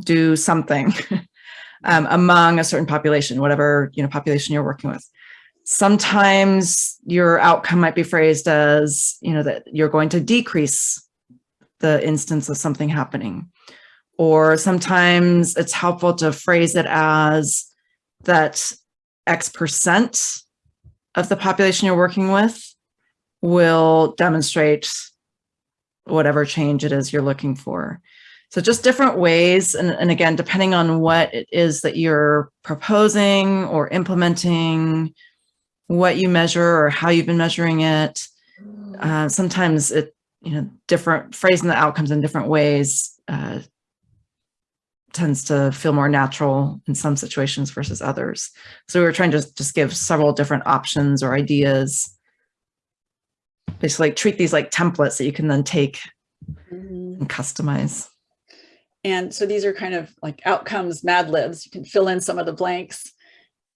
S2: do something um, among a certain population, whatever you know population you're working with. Sometimes your outcome might be phrased as you know that you're going to decrease the instance of something happening. Or sometimes it's helpful to phrase it as that X percent of the population you're working with will demonstrate whatever change it is you're looking for. So just different ways. And, and again, depending on what it is that you're proposing or implementing, what you measure or how you've been measuring it. Uh, sometimes it, you know, different phrasing the outcomes in different ways uh, tends to feel more natural in some situations versus others. So we were trying to just give several different options or ideas basically like treat these like templates that you can then take
S1: Mhm.
S2: and customize.
S1: And so these are kind of like outcomes, Mad Libs. You can fill in some of the blanks.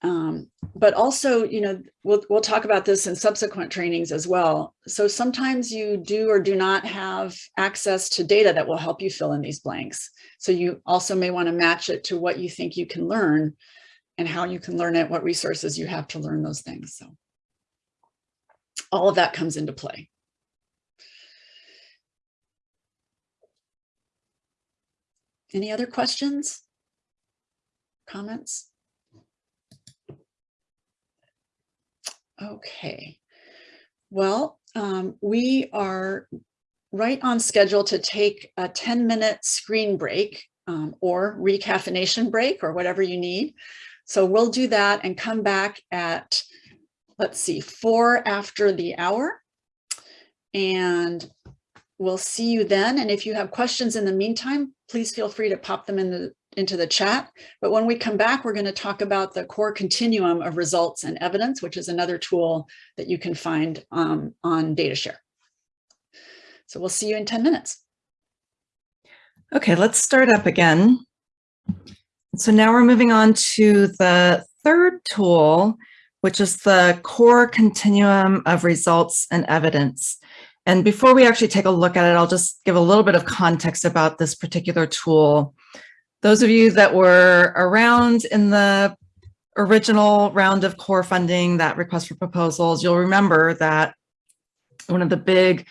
S1: Um, but also, you know, we'll, we'll talk about this in subsequent trainings as well. So sometimes you do or do not have access to data that will help you fill in these blanks. So you also may want to match it to what you think you can learn and how you can learn it, what resources you have to learn those things. So all of that comes into play. Any other questions? Comments? Okay. Well, um, we are right on schedule to take a 10 minute screen break um, or recaffeination break or whatever you need. So we'll do that and come back at, let's see, four after the hour. And we'll see you then. And if you have questions in the meantime, please feel free to pop them in the into the chat. But when we come back, we're going to talk about the core continuum of results and evidence, which is another tool that you can find um, on DataShare. So we'll see you in 10 minutes.
S2: Okay, let's start up again. So now we're moving on to the third tool, which is the core continuum of results and evidence. And before we actually take a look at it, I'll just give a little bit of context about this particular tool. Those of you that were around in the original round of core funding, that request for proposals, you'll remember that one of the big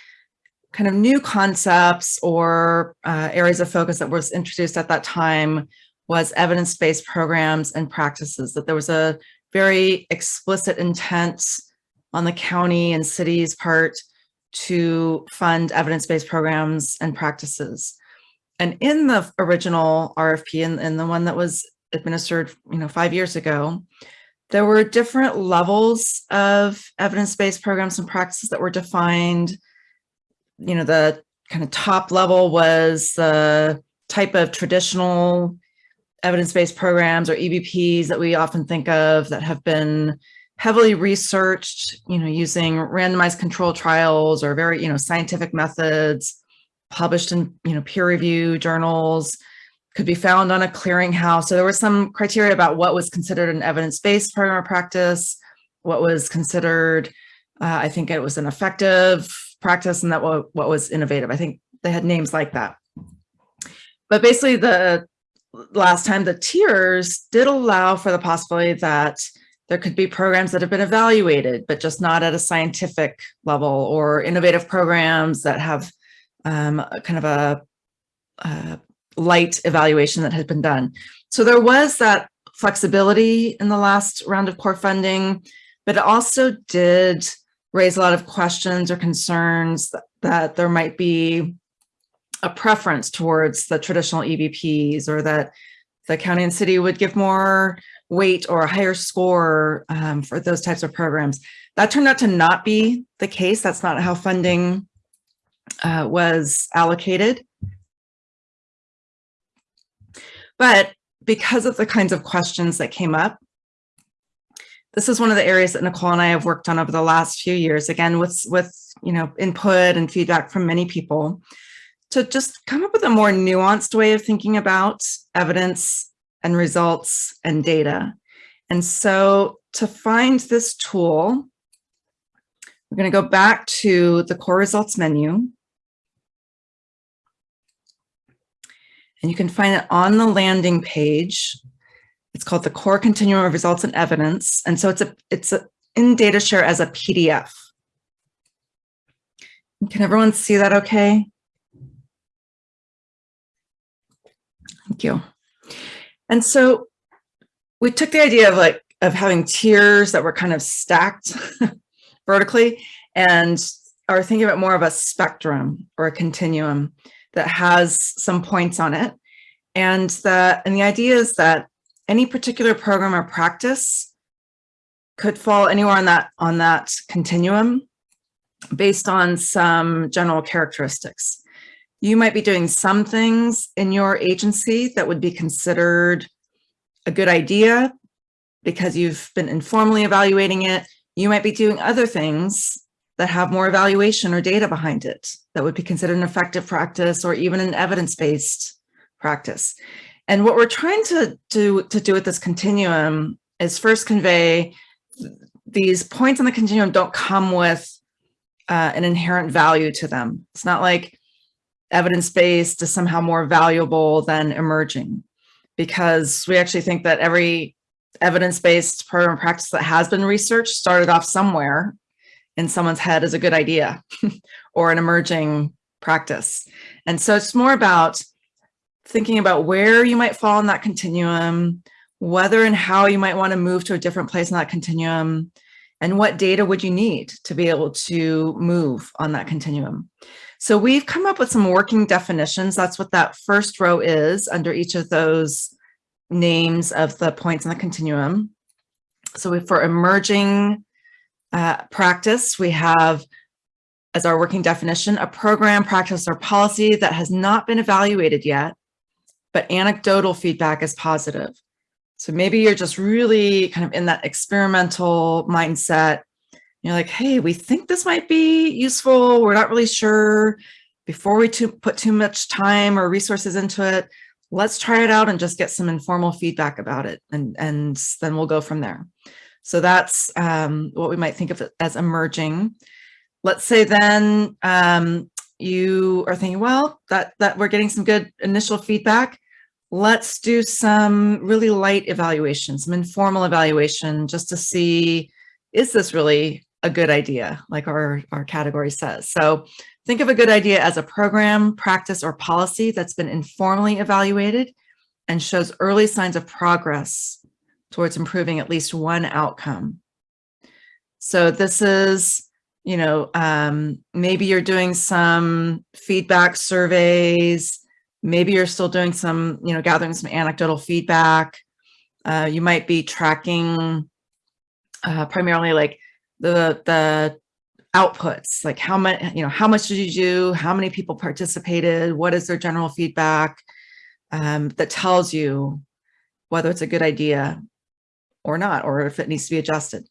S2: kind of new concepts or uh, areas of focus that was introduced at that time was evidence-based programs and practices, that there was a very explicit intent on the county and city's part to fund evidence-based programs and practices. And in the original RFP and, and the one that was administered, you know, five years ago, there were different levels of evidence-based programs and practices that were defined. You know, the kind of top level was the type of traditional evidence-based programs or EBPs that we often think of that have been heavily researched, you know, using randomized control trials or very, you know, scientific methods, published in, you know, peer review journals, could be found on a clearinghouse. So there were some criteria about what was considered an evidence-based program or practice, what was considered, uh, I think it was an effective practice and that what, what was innovative. I think they had names like that. But basically the last time the tiers did allow for the possibility that there could be programs that have been evaluated, but just not at a scientific level or innovative programs that have um, kind of a, a light evaluation that had been done. So there was that flexibility in the last round of core funding, but it also did raise a lot of questions or concerns that, that there might be a preference towards the traditional EBPs or that the county and city would give more weight or a higher score um, for those types of programs. That turned out to not be the case. That's not how funding uh, was allocated. But because of the kinds of questions that came up, this is one of the areas that Nicole and I have worked on over the last few years, again, with, with you know, input and feedback from many people, to just come up with a more nuanced way of thinking about evidence and results and data. And so to find this tool, we're going to go back to the core results menu. And you can find it on the landing page. It's called the core continuum of results and evidence. And so it's a it's a, in DataShare as a PDF. Can everyone see that okay? Thank you. And so we took the idea of like of having tiers that were kind of stacked vertically and are thinking about more of a spectrum or a continuum that has some points on it. And the, and the idea is that any particular program or practice could fall anywhere on that, on that continuum based on some general characteristics. You might be doing some things in your agency that would be considered a good idea because you've been informally evaluating it. You might be doing other things that have more evaluation or data behind it that would be considered an effective practice or even an evidence-based practice. And what we're trying to do to do with this continuum is first convey these points on the continuum don't come with uh, an inherent value to them. It's not like evidence-based is somehow more valuable than emerging because we actually think that every evidence-based program practice that has been researched started off somewhere in someone's head as a good idea or an emerging practice. And so it's more about thinking about where you might fall in that continuum, whether and how you might want to move to a different place in that continuum, and what data would you need to be able to move on that continuum. So we've come up with some working definitions. That's what that first row is under each of those names of the points in the continuum. So for emerging uh, practice, we have as our working definition, a program, practice, or policy that has not been evaluated yet but anecdotal feedback is positive. So maybe you're just really kind of in that experimental mindset. You're like, hey, we think this might be useful. We're not really sure. Before we put too much time or resources into it, let's try it out and just get some informal feedback about it. And, and then we'll go from there. So that's um, what we might think of as emerging. Let's say then um, you are thinking, well, that, that we're getting some good initial feedback. Let's do some really light evaluation, some informal evaluation just to see, is this really a good idea, like our, our category says. So think of a good idea as a program, practice, or policy that's been informally evaluated and shows early signs of progress towards improving at least one outcome. So this is, you know, um, maybe you're doing some feedback surveys, maybe you're still doing some, you know, gathering some anecdotal feedback. Uh, you might be tracking uh, primarily like the, the outputs, like how much, you know, how much did you do? How many people participated? What is their general feedback um, that tells you whether it's a good idea or not, or if it needs to be adjusted.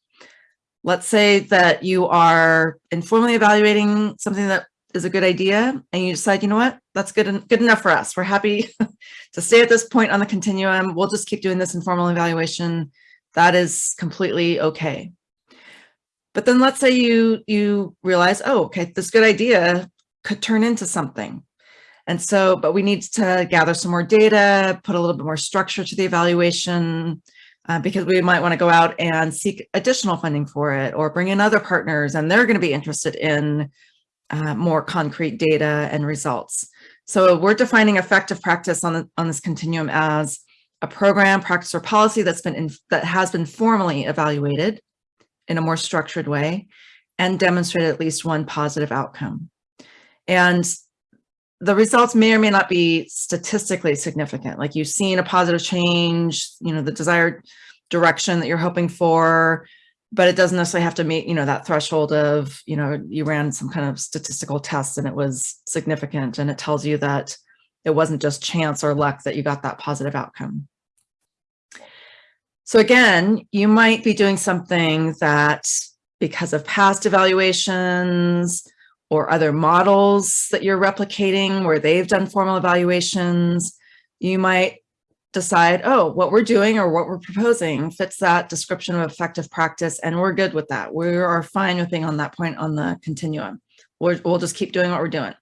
S2: Let's say that you are informally evaluating something that is a good idea and you decide, you know what, that's good, and good enough for us. We're happy to stay at this point on the continuum. We'll just keep doing this informal evaluation. That is completely okay. But then let's say you, you realize, oh, okay, this good idea could turn into something. And so, but we need to gather some more data, put a little bit more structure to the evaluation, uh, because we might want to go out and seek additional funding for it or bring in other partners and they're going to be interested in uh, more concrete data and results. So we're defining effective practice on, the, on this continuum as a program, practice, or policy that's been in, that has been formally evaluated in a more structured way and demonstrated at least one positive outcome. And the results may or may not be statistically significant. Like you've seen a positive change, you know, the desired direction that you're hoping for, but it doesn't necessarily have to meet, you know, that threshold of, you know, you ran some kind of statistical test and it was significant and it tells you that it wasn't just chance or luck that you got that positive outcome. So again, you might be doing something that because of past evaluations, or other models that you're replicating where they've done formal evaluations, you might decide, oh, what we're doing or what we're proposing fits that description of effective practice, and we're good with that. We are fine with being on that point on the continuum. we will just keep doing what we're doing.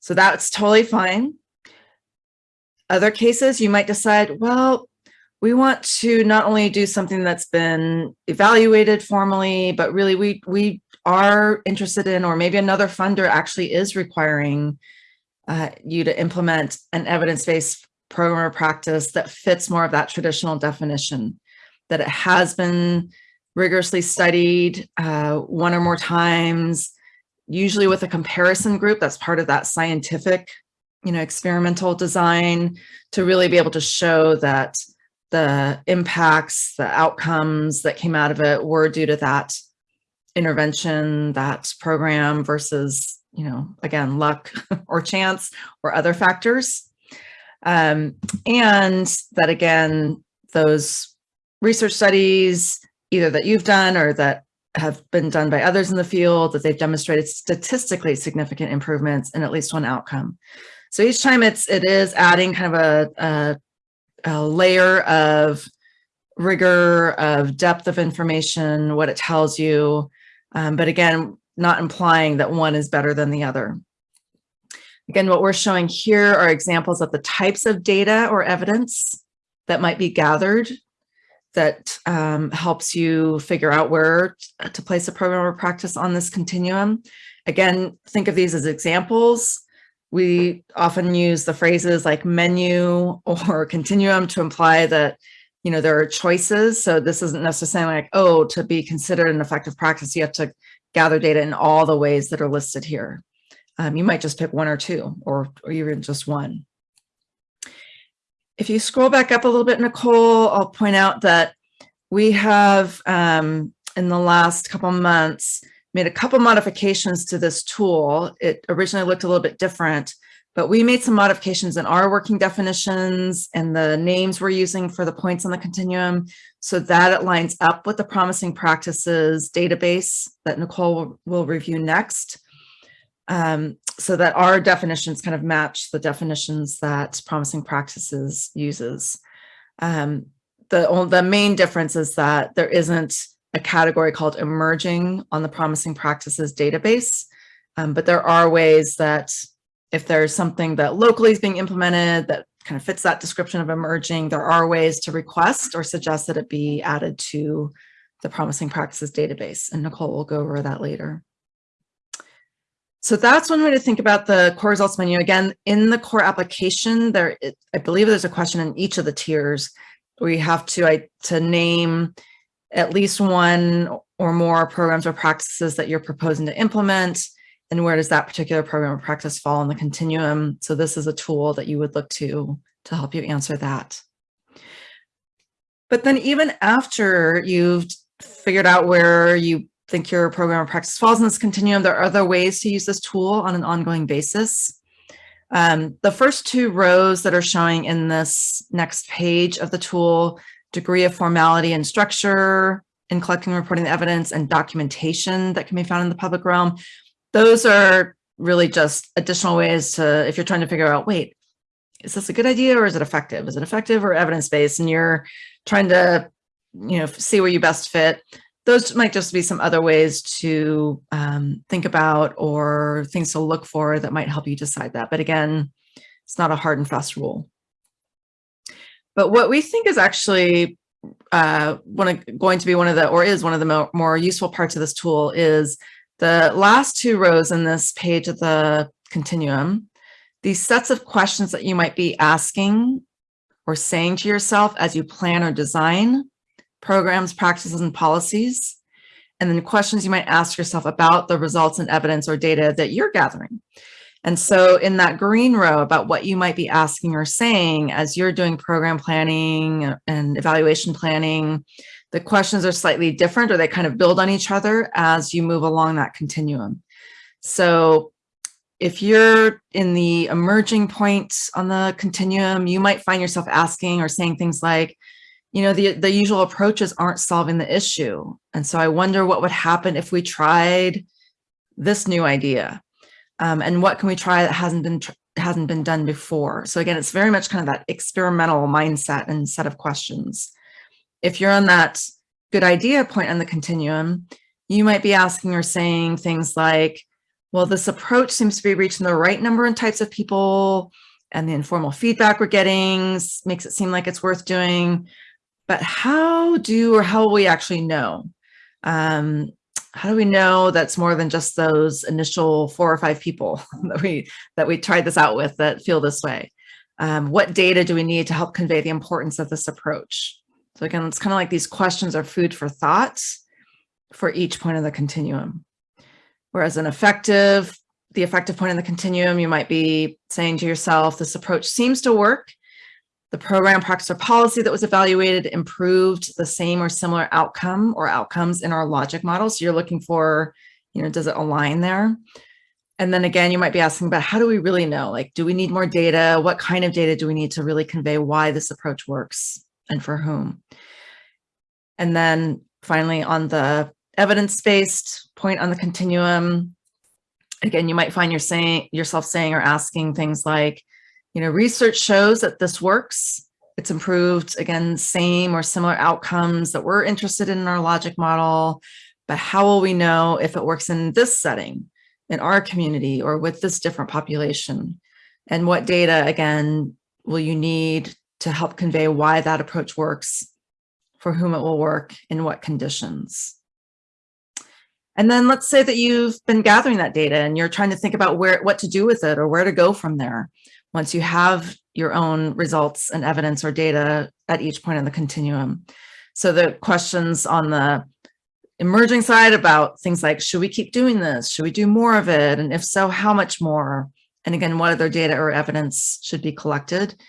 S2: So that's totally fine. Other cases, you might decide, well, we want to not only do something that's been evaluated formally, but really we, we are interested in, or maybe another funder actually is requiring uh, you to implement an evidence-based program or practice that fits more of that traditional definition, that it has been rigorously studied uh, one or more times, usually with a comparison group that's part of that scientific, you know, experimental design to really be able to show that the impacts, the outcomes that came out of it were due to that intervention, that program versus, you know, again, luck or chance or other factors. Um, and that again, those research studies, either that you've done or that have been done by others in the field, that they've demonstrated statistically significant improvements in at least one outcome. So each time it's, it is adding kind of a, a, a layer of rigor, of depth of information, what it tells you, um, but again, not implying that one is better than the other. Again, what we're showing here are examples of the types of data or evidence that might be gathered that um, helps you figure out where to place a program or practice on this continuum. Again, think of these as examples. We often use the phrases like menu or continuum to imply that you know, there are choices. So this isn't necessarily like, oh, to be considered an effective practice, you have to gather data in all the ways that are listed here. Um, you might just pick one or two or, or even just one. If you scroll back up a little bit, Nicole, I'll point out that we have, um, in the last couple months, made a couple modifications to this tool. It originally looked a little bit different, But we made some modifications in our working definitions and the names we're using for the points on the continuum so that it lines up with the promising practices database that Nicole will, review next. Um, so that our definitions kind of match the definitions that promising practices uses. Um, the, the main difference is that there isn't a category called emerging on the promising practices database. Um, but there are ways that if there's something that locally is being implemented that kind of fits that description of emerging, there are ways to request or suggest that it be added to the promising practices database. And Nicole will go over that later. So that's one way to think about the core results menu. Again, in the core application, there, I believe there's a question in each of the tiers where you have to, I, to name at least one or more programs or practices that you're proposing to implement and where does that particular program or practice fall in the continuum? So this is a tool that you would look to to help you answer that. But then even after you've figured out where you think your program or practice falls in this continuum, there are other ways to use this tool on an ongoing basis. Um, the first two rows that are showing in this next page of the tool, degree of formality and structure in collecting reporting the evidence and documentation that can be found in the public realm, those are really just additional ways to, if you're trying to figure out, wait, is this a good idea or is it effective? Is it effective or evidence-based? And you're trying to, you know, see where you best fit. Those might just be some other ways to um, think about or things to look for that might help you decide that. But again, it's not a hard and fast rule. But what we think is actually uh, one of, going to be one of the, or is one of the mo more useful parts of this tool is the last two rows in this page of the continuum, these sets of questions that you might be asking or saying to yourself as you plan or design programs, practices, and policies, and then questions you might ask yourself about the results and evidence or data that you're gathering. And so in that green row about what you might be asking or saying as you're doing program planning and evaluation planning, the questions are slightly different or they kind of build on each other as you move along that continuum. So if you're in the emerging point on the continuum, you might find yourself asking or saying things like, you know, the, the usual approaches aren't solving the issue. And so I wonder what would happen if we tried this new idea. Um, and what can we try that hasn't been hasn't been done before? So again, it's very much kind of that experimental mindset and set of questions if you're on that good idea point on the continuum, you might be asking or saying things like, well, this approach seems to be reaching the right number and types of people and the informal feedback we're getting makes it seem like it's worth doing. But how do or how will we actually know? Um, how do we know that's more than just those initial four or five people that we that we tried this out with that feel this way? Um, what data do we need to help convey the importance of this approach? So again, it's kind of like these questions are food for thought for each point of the continuum. Whereas an effective, the effective point in the continuum, you might be saying to yourself, this approach seems to work. The program practice or policy that was evaluated improved the same or similar outcome or outcomes in our logic model. So you're looking for, you know, does it align there? And then again, you might be asking about how do we really know? Like, do we need more data? What kind of data do we need to really convey why this approach works and for whom? And then finally on the evidence-based point on the continuum, again, you might find saying, yourself saying or asking things like, you know, research shows that this works. It's improved, again, same or similar outcomes that we're interested in in our logic model, but how will we know if it works in this setting, in our community, or with this different population? And what data, again, will you need to help convey why that approach works, for whom it will work, in what conditions? And then let's say that you've been gathering that data and you're trying to think about where what to do with it or where to go from there once you have your own results and evidence or data at each point in the continuum. So the questions on the emerging side about things like, should we keep doing this? Should we do more of it? And if so, how much more? And again, what other data or evidence should be collected?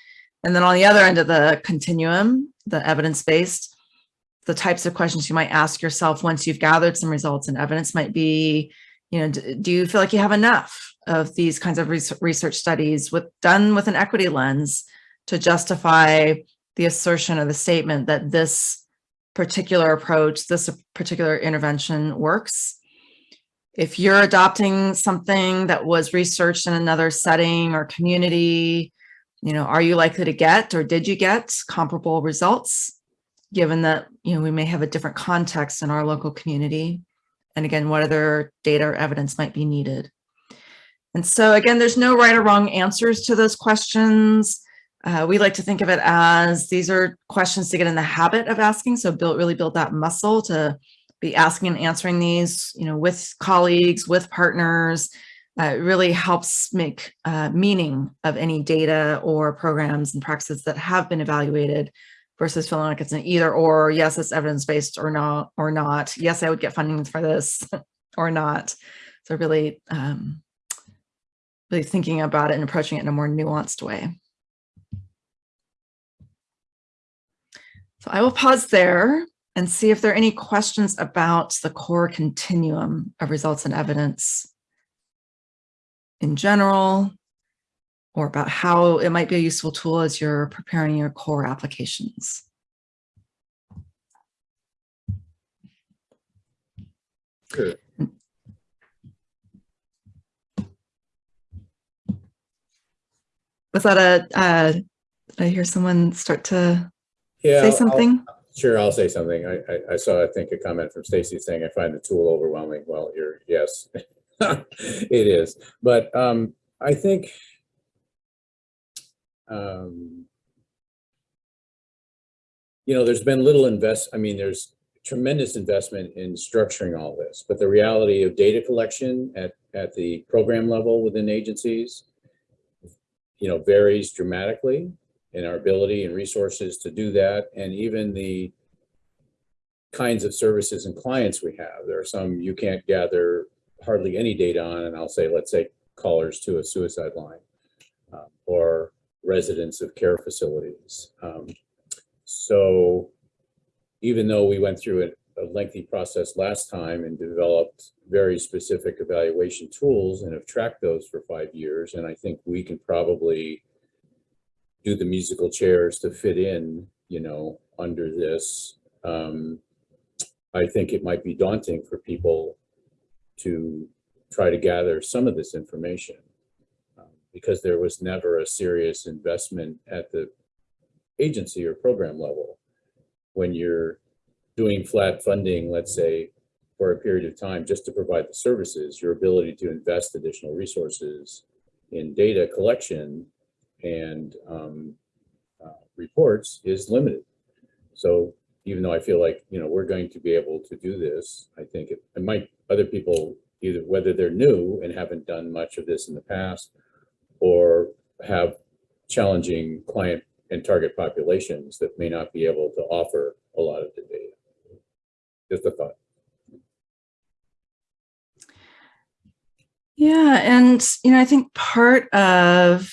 S2: And then on the other end of the continuum, the evidence-based, the types of questions you might ask yourself once you've gathered some results and evidence might be, you know, do you feel like you have enough of these kinds of research studies with done with an equity lens to justify the assertion or the statement that this particular approach, this particular intervention works. If you're adopting something that was researched in another setting or community, you know, are you likely to get or did you get comparable results? Given that, you know, we may have a different context in our local community. And again, what other data or evidence might be needed? And so again, there's no right or wrong answers to those questions. Uh, we like to think of it as these are questions to get in the habit of asking. So build really build that muscle to be asking and answering these, you know, with colleagues, with partners. Uh, it really helps make uh, meaning of any data or programs and practices that have been evaluated versus feeling like it's an either or, yes, it's evidence-based or not, or not. Yes, I would get funding for this or not. So really, um, really thinking about it and approaching it in a more nuanced way. So I will pause there and see if there are any questions about the core continuum of results and evidence in general, or about how it might be a useful tool as you're preparing your core applications.
S3: Sure.
S2: Was that a, uh, did I hear someone start to
S3: Yeah,
S2: say
S3: I'll-
S2: something?
S3: Sure, I'll say something. I, I, I saw, I think, a comment from Stacy saying, I find the tool overwhelming. Well, you're, yes, it is. But um, I think um, you know, there's been little invest, I mean, there's tremendous investment in structuring all this, but the reality of data collection at, at the program level within agencies, you know, varies dramatically in our ability and resources to do that. And even the kinds of services and clients we have. There are some you can't gather hardly any data on, and I'll say, let's say callers to a suicide line uh, or residents of care facilities. Um, so even though we went through a, a lengthy process last time and developed very specific evaluation tools and have tracked those for five years, and I think we can probably do the musical chairs to fit in, you know, under this. Um, I think it might be daunting for people to try to gather some of this information um, because there was never a serious investment at the agency or program level. When you're doing flat funding, let's say, for a period of time just to provide the services, your ability to invest additional resources in data collection and um, uh, reports is limited. So even though I feel like, you know, we're going to be able to do this, I think it, it might, other people, either whether they're new and haven't done much of this in the past or have challenging client and target populations that may not be able to offer a lot of the data. Just a thought.
S2: Yeah, and you know, I think part of,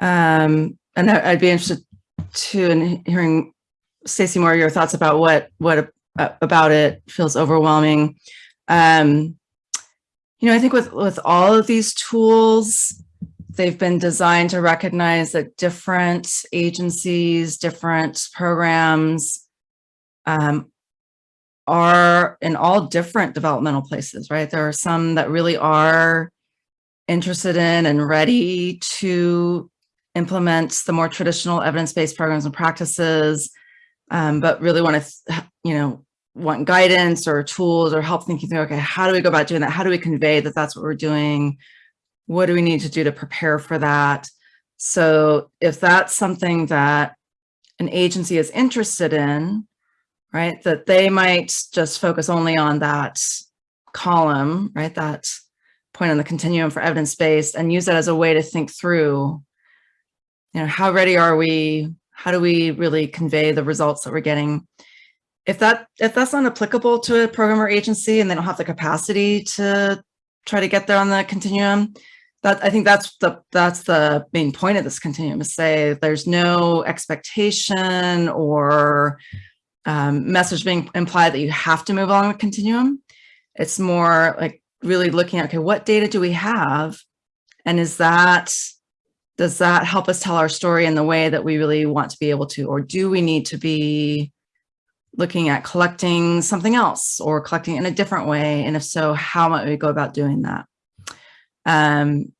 S2: um, and I'd be interested too in hearing Stacey more your thoughts about what what uh, about it feels overwhelming. Um, you know, I think with with all of these tools, they've been designed to recognize that different agencies, different programs, um, are in all different developmental places, right? There are some that really are interested in and ready to implement the more traditional evidence-based programs and practices, um, but really want to, you know, want guidance or tools or help thinking through, okay, how do we go about doing that? How do we convey that that's what we're doing? What do we need to do to prepare for that? So if that's something that an agency is interested in, right? That they might just focus only on that column, right? That point on the continuum for evidence-based and use that as a way to think through, you know, how ready are we? How do we really convey the results that we're getting? If that if that's not applicable to a program or agency and they don't have the capacity to try to get there on the continuum, that I think that's the that's the main point of this continuum is say there's no expectation or um, message being implied that you have to move along the continuum. It's more like really looking at, okay, what data do we have? And is that, does that help us tell our story in the way that we really want to be able to, or do we need to be looking at collecting something else or collecting in a different way? And if so, how might we go about doing that? Um,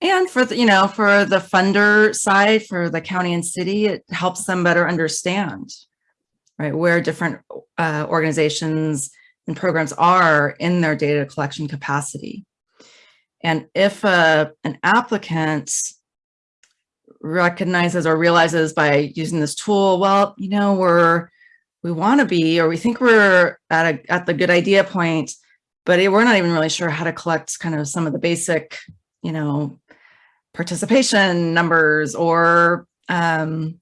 S2: and for the, you know, for the funder side, for the county and city, it helps them better understand, right, where different uh, organizations and programs are in their data collection capacity. And if uh, an applicant recognizes or realizes by using this tool, well, you know, we're, we want to be, or we think we're at a, at the good idea point, but we're not even really sure how to collect kind of some of the basic, you know, participation numbers or, um,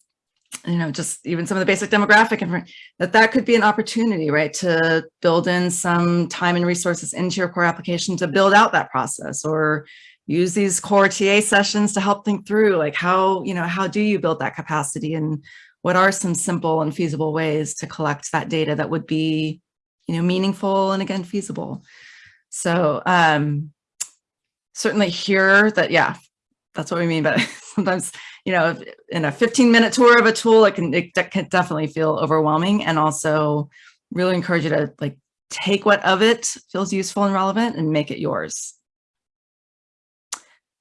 S2: you know, just even some of the basic demographic and that that could be an opportunity, right, to build in some time and resources into your core application to build out that process or use these core TA sessions to help think through like how, you know, how do you build that capacity and what are some simple and feasible ways to collect that data that would be, you know, meaningful and again, feasible. So um, certainly here that, yeah, that's what we mean. But sometimes, you know, in a 15 minute tour of a tool, it can, it can definitely feel overwhelming and also really encourage you to like take what of it feels useful and relevant and make it yours.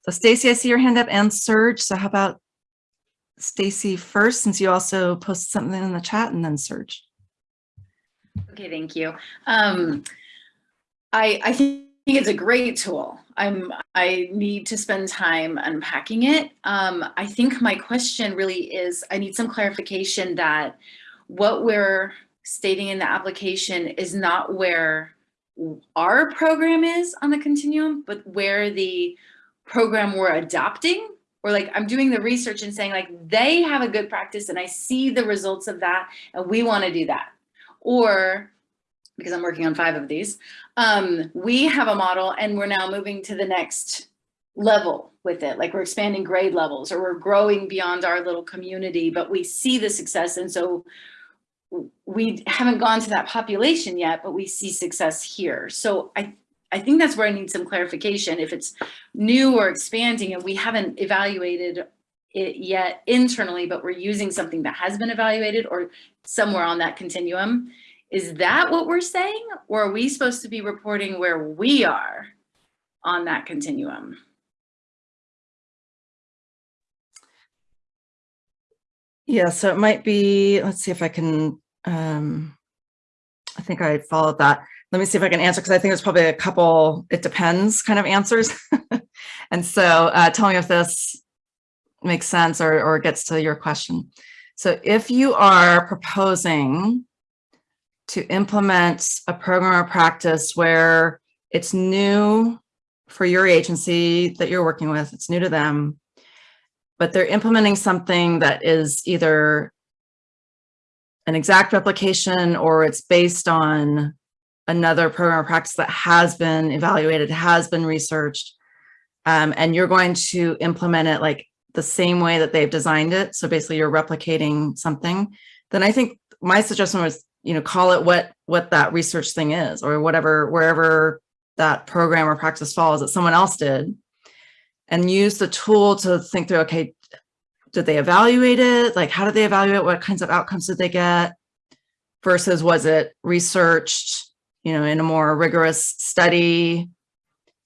S2: So Stacy, I see your hand up and Serge. So how about Stacy first, since you also posted something in the chat and then Serge.
S5: Okay, thank you. Um, I, I think it's a great tool. I'm, I need to spend time unpacking it. Um, I think my question really is, I need some clarification that what we're stating in the application is not where our program is on the continuum, but where the program we're adopting or like I'm doing the research and saying like they have a good practice and I see the results of that and we want to do that. Or because I'm working on five of these, um, we have a model and we're now moving to the next level with it. Like we're expanding grade levels or we're growing beyond our little community, but we see the success. And so we haven't gone to that population yet, but we see success here. So I I think that's where I need some clarification. If it's new or expanding and we haven't evaluated it yet internally, but we're using something that has been evaluated or somewhere on that continuum, is that what we're saying? Or are we supposed to be reporting where we are on that continuum?
S2: Yeah, so it might be, let's see if I can, um, I think I followed that let me see if I can answer because I think there's probably a couple, it depends kind of answers. and so uh, tell me if this makes sense or, or gets to your question. So if you are proposing to implement a program or practice where it's new for your agency that you're working with, it's new to them, but they're implementing something that is either an exact replication or it's based on another program or practice that has been evaluated, has been researched, um, and you're going to implement it like the same way that they've designed it. So basically you're replicating something. Then I think my suggestion was, you know, call it what what that research thing is or whatever, wherever that program or practice falls that someone else did and use the tool to think through, okay, did they evaluate it? Like, how did they evaluate? What kinds of outcomes did they get? Versus was it researched? You know, in a more rigorous study,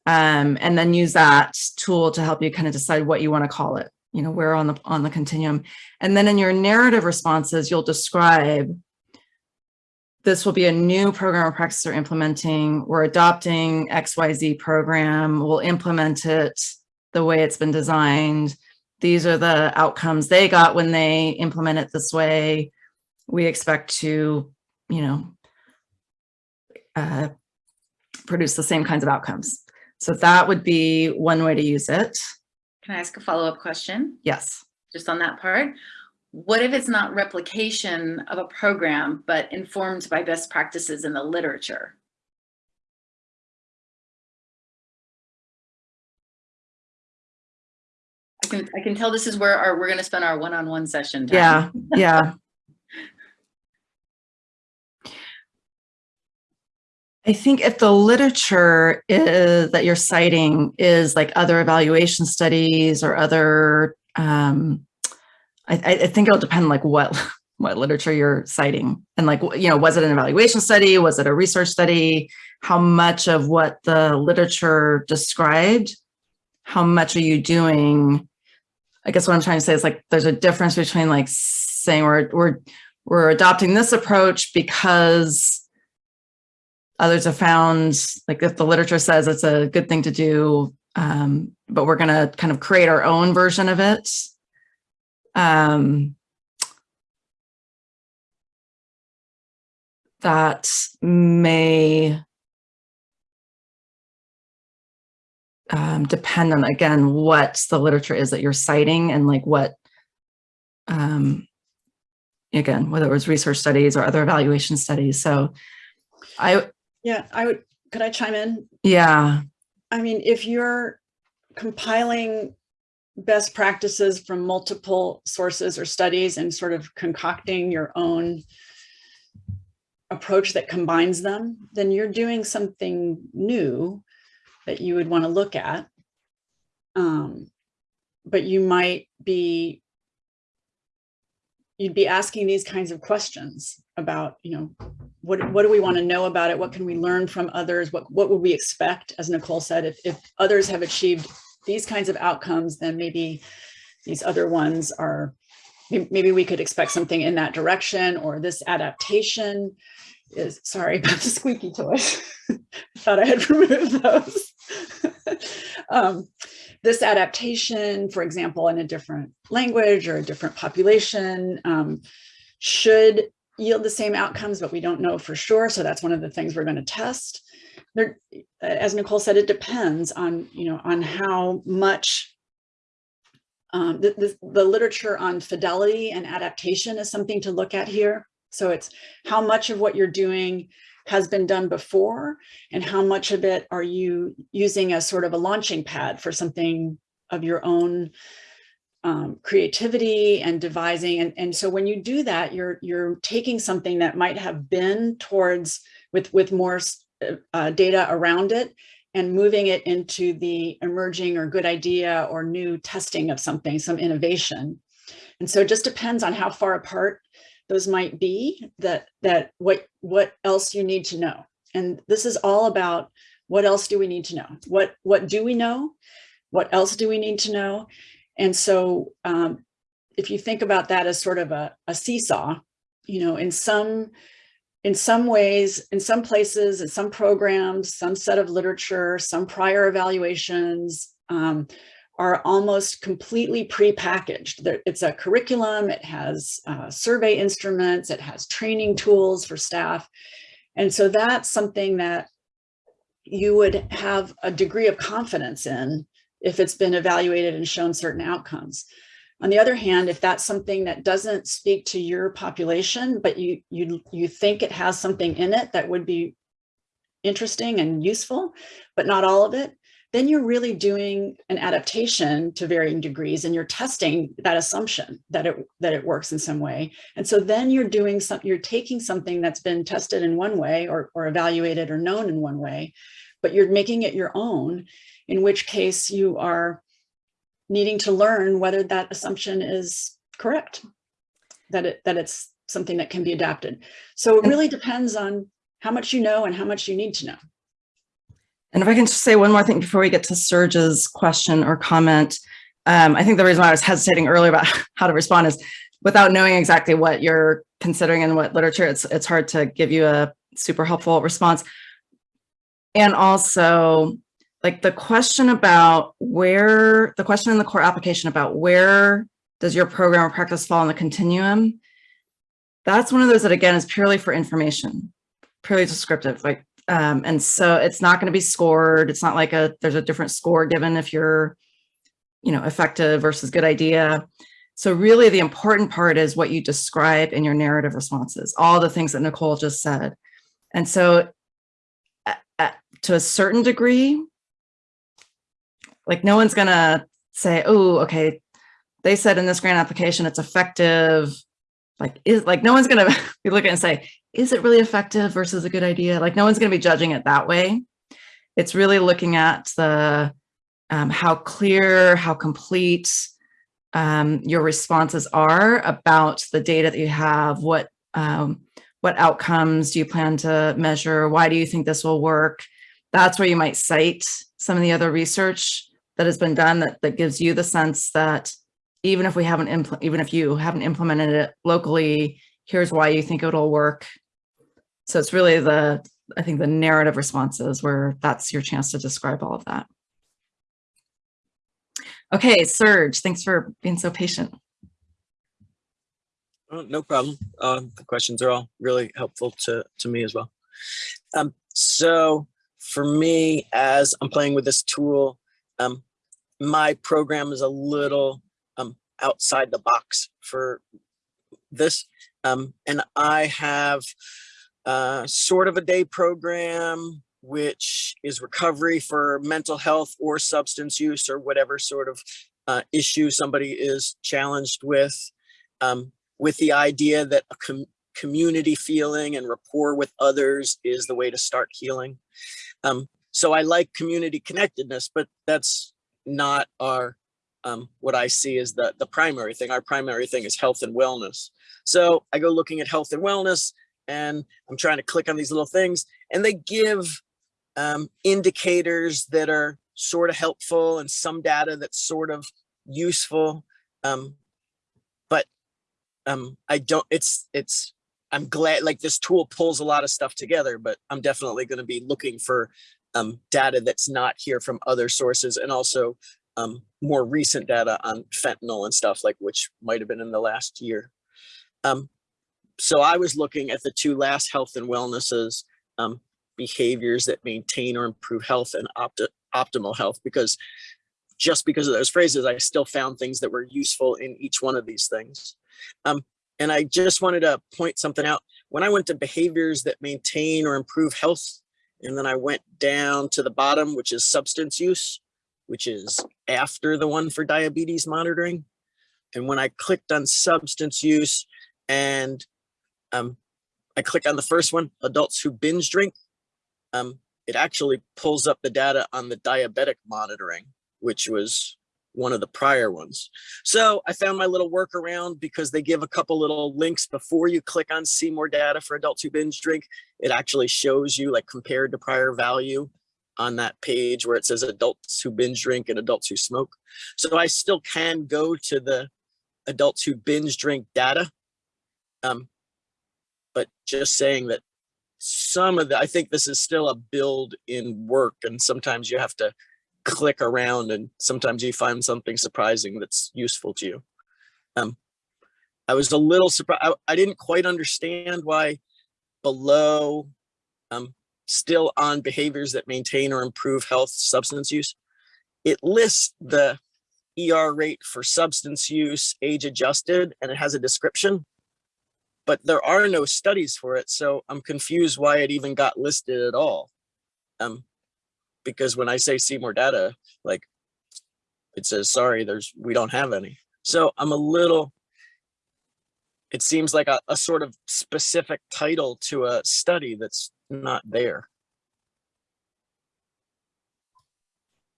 S2: um, and then use that tool to help you kind of decide what you want to call it, you know, where on the on the continuum. And then in your narrative responses, you'll describe this will be a new program or practice we're implementing. We're adopting XYZ program. We'll implement it the way it's been designed. These are the outcomes they got when they implement it this way. We expect to, you know, uh, produce the same kinds of outcomes. So that would be one way to use it.
S5: Can I ask a follow-up question?
S2: Yes.
S5: Just on that part. What if it's not replication of a program, but informed by best practices in the literature? I can, I can tell this is where our, we're going to spend our one-on-one -on -one session. Time.
S2: Yeah, yeah. I think if the literature is, that you're citing is like other evaluation studies or other, um, I, I think it'll depend like what, what literature you're citing. And like, you know, was it an evaluation study? Was it a research study? How much of what the literature described, how much are you doing? I guess what I'm trying to say is like, there's a difference between like saying we're, we're, we're adopting this approach because others have found, like if the literature says it's a good thing to do, um, but we're going to kind of create our own version of it. Um, that may um, depend on, again, what the literature is that you're citing and like what, um, again, whether it was research studies or other evaluation studies. So I,
S1: Yeah, I would, could I chime in?
S2: yeah,
S1: I mean, if you're compiling best practices from multiple sources or studies and sort of concocting your own approach that combines them, then you're doing something new that you would want to look at. Um, but you might be you'd be asking these kinds of questions about, you know, what, what do we want to know about it? What can we learn from others? What, what would we expect? As Nicole said, if, if others have achieved these kinds of outcomes, then maybe these other ones are, maybe we could expect something in that direction or this adaptation is, sorry about the squeaky toys. Thought I had removed those. Um, this adaptation, for example, in a different language or a different population, um, should yield the same outcomes, but we don't know for sure. So that's one of the things we're going to test. There, as Nicole said, it depends on, you know, on how much um, the, the, the literature on fidelity and adaptation is something to look at here. So it's how much of what you're doing has been done before and how much of it are you using as sort of a launching pad for something of your own um, creativity and devising. And, and so when you do that, you're, you're taking something that might have been towards with, with more uh, data around it and moving it into the emerging or good idea or new testing of something, some innovation. And so it just depends on how far apart those might be that that what what else you need to know and this is all about what else do we need to know what what do we know what else do we need to know and so um, if you think about that as sort of a, a seesaw you know in some in some ways in some places in some programs some set of literature some prior evaluations um, are almost completely pre-packaged. It's a curriculum, it has uh, survey instruments, it has training tools for staff. And so that's something that you would have a degree of confidence in if it's been evaluated and shown certain outcomes. On the other hand, if that's something that doesn't speak to your population, but you, you, you think it has something in it that would be interesting and useful, but not all of it, then you're really doing an adaptation to varying degrees and you're testing that assumption that it that it works in some way. And so then you're doing some, you're taking something that's been tested in one way or, or evaluated or known in one way, but you're making it your own, in which case you are needing to learn whether that assumption is correct, that it that it's something that can be adapted. So it really depends on how much you know and how much you need to know.
S2: And if I can just say one more thing before we get to Serge's question or comment, um, I think the reason why I was hesitating earlier about how to respond is without knowing exactly what you're considering and what literature, it's, it's hard to give you a super helpful response. And also like the question about where, the question in the core application about where does your program or practice fall in the continuum? That's one of those that again is purely for information, purely descriptive. Like um, and so it's not going to be scored. It's not like a there's a different score given if you're, you know, effective versus good idea. So really the important part is what you describe in your narrative responses, all the things that Nicole just said. And so to a certain degree, like no one's to say, oh, okay, they said in this grant application it's effective. Like is like no one's to be looking and say, is it really effective versus a good idea? Like no one's to be judging it that way. It's really looking at the um, how clear, how complete um, your responses are about the data that you have. What um, what outcomes do you plan to measure? Why do you think this will work? That's where you might cite some of the other research that has been done that, that gives you the sense that even if we haven't, even if you haven't implemented it locally, here's why you think it'll work. So it's really the, I think the narrative responses where that's your chance to describe all of that. Okay, Serge, thanks for being so patient.
S6: Oh, no problem. Um, the questions are all really helpful to, to me as well. Um, so for me, as I'm playing with this tool, um, my program is a little um, outside the box for this. Um, and I have uh, sort of a day program, which is recovery for mental health or substance use or whatever sort of uh, issue somebody is challenged with. Um, with the idea that a com community feeling and rapport with others is the way to start healing. Um, so I like community connectedness, but that's not our, um, what I see is the, the primary thing. Our primary thing is health and wellness. So I go looking at health and wellness and I'm trying to click on these little things and they give um, indicators that are sort of helpful and some data that's sort of useful. Um, but um, I don't, it's, it's, I'm glad like this tool pulls a lot of stuff together, but I'm definitely going to be looking for um, data that's not here from other sources and also um, more recent data on fentanyl and stuff like which might have been in the last year. Um, so I was looking at the two last health and wellnesses, um, behaviors that maintain or improve health and opt optimal health because just because of those phrases, I still found things that were useful in each one of these things. Um, and I just wanted to point something out. When I went to behaviors that maintain or improve health, and then I went down to the bottom, which is substance use, which is after the one for diabetes monitoring. And when I clicked on substance use and um, I click on the first one, adults who binge drink, um, it actually pulls up the data on the diabetic monitoring, which was one of the prior ones. So I found my little workaround because they give a couple little links before you click on see more data for adults who binge drink. It actually shows you like compared to prior value on that page where it says adults who binge drink and adults who smoke. So I still can go to the adults who binge drink data. Um, but just saying that some of the, I think this is still a build in work and sometimes you have to click around and sometimes you find something surprising that's useful to you. Um, I was a little surprised. I, I, didn't quite understand why below um, still on behaviors that maintain or improve health substance use, it lists the ER rate for substance use age adjusted and it has a description, but there are no studies for it. So I'm confused why it even got listed at all. Um, because when I say see more data, like it says, sorry, there's, we don't have any. So I'm a little, it seems like a, a sort of specific title to a study that's not there.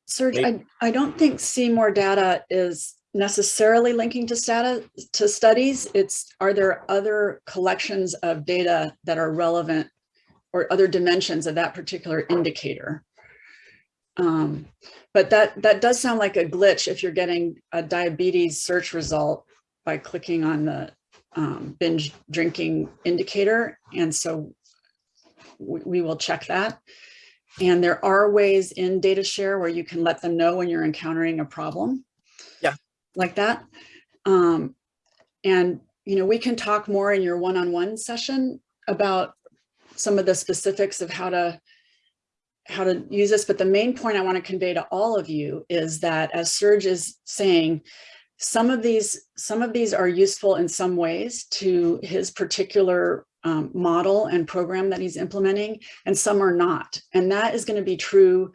S1: Serge, I, I don't think see more data is necessarily linking to stata, to studies. It's, are there other collections of data that are relevant or other dimensions of that particular indicator? Um, but that, that does sound like a glitch if you're getting a diabetes search result by clicking on the um, binge drinking indicator. And so we, we will check that. And there are ways in data share where you can let them know when you're encountering a problem.
S6: Yeah.
S1: Like that. Um, and, you know, we can talk more in your one-on-one -on -one session about some of the specifics of how to how to use this, but the main point I want to convey to all of you is that as Serge is saying, some of these some of these are useful in some ways to his particular um, model and program that he's implementing, and some are not. And that is going to be true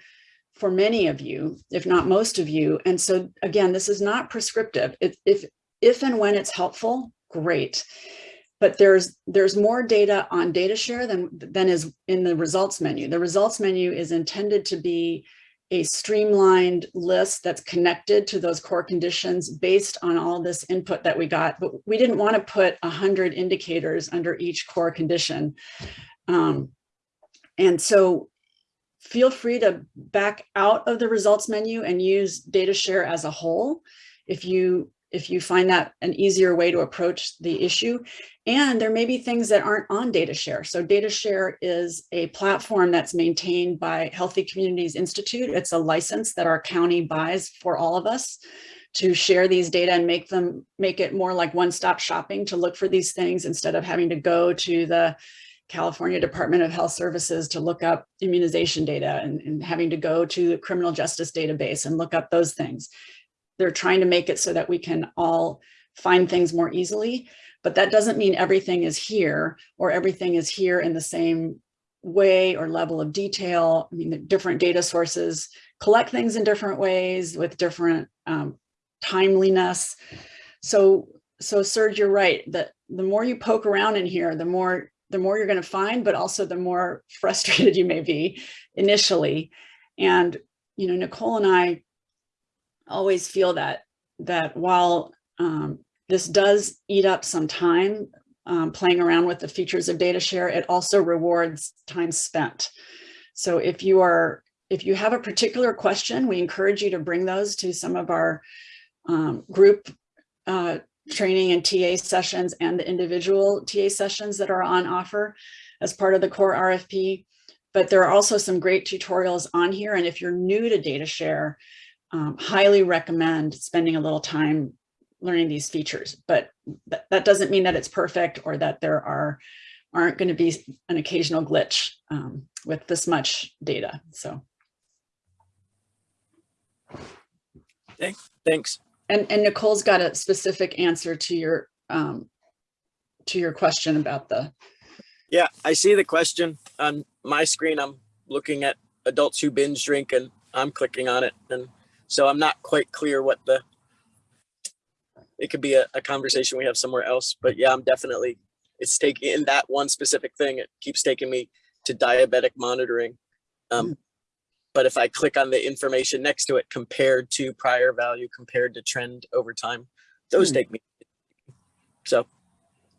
S1: for many of you, if not most of you. And so again, this is not prescriptive. If, if, if and when it's helpful, great. But there's there's more data on data share than than is in the results menu. The results menu is intended to be a streamlined list that's connected to those core conditions based on all this input that we got. But we didn't want to put a hundred indicators under each core condition. Um, and so feel free to back out of the results menu and use data share as a whole if you if you find that an easier way to approach the issue. And there may be things that aren't on data share. So data share is a platform that's maintained by Healthy Communities Institute. It's a license that our county buys for all of us to share these data and make them make it more like one-stop shopping to look for these things instead of having to go to the California Department of Health Services to look up immunization data and, and having to go to the criminal justice database and look up those things. They're trying to make it so that we can all find things more easily, but that doesn't mean everything is here or everything is here in the same way or level of detail. I mean, the different data sources collect things in different ways with different um, timeliness. So, so Serge, you're right that the more you poke around in here, the more the more you're going to find, but also the more frustrated you may be initially. And, you know, Nicole and I always feel that that while um, this does eat up some time um, playing around with the features of data share, it also rewards time spent. So if you are if you have a particular question, we encourage you to bring those to some of our um, group uh, training and TA sessions and the individual TA sessions that are on offer as part of the core RFP. But there are also some great tutorials on here. And if you're new to data share, um, highly recommend spending a little time learning these features. But th that doesn't mean that it's perfect or that there are aren't going to be an occasional glitch um, with this much data. So.
S6: Thanks.
S1: And, and Nicole's got a specific answer to your um, to your question about the
S6: Yeah, I see the question on my screen. I'm looking at adults who binge drink and I'm clicking on it. And so I'm not quite clear what the, it could be a, a conversation we have somewhere else, but yeah, I'm definitely, it's taking in that one specific thing. It keeps taking me to diabetic monitoring. Um, but if I click on the information next to it compared to prior value, compared to trend over time, those
S1: Hmm.
S6: take me. So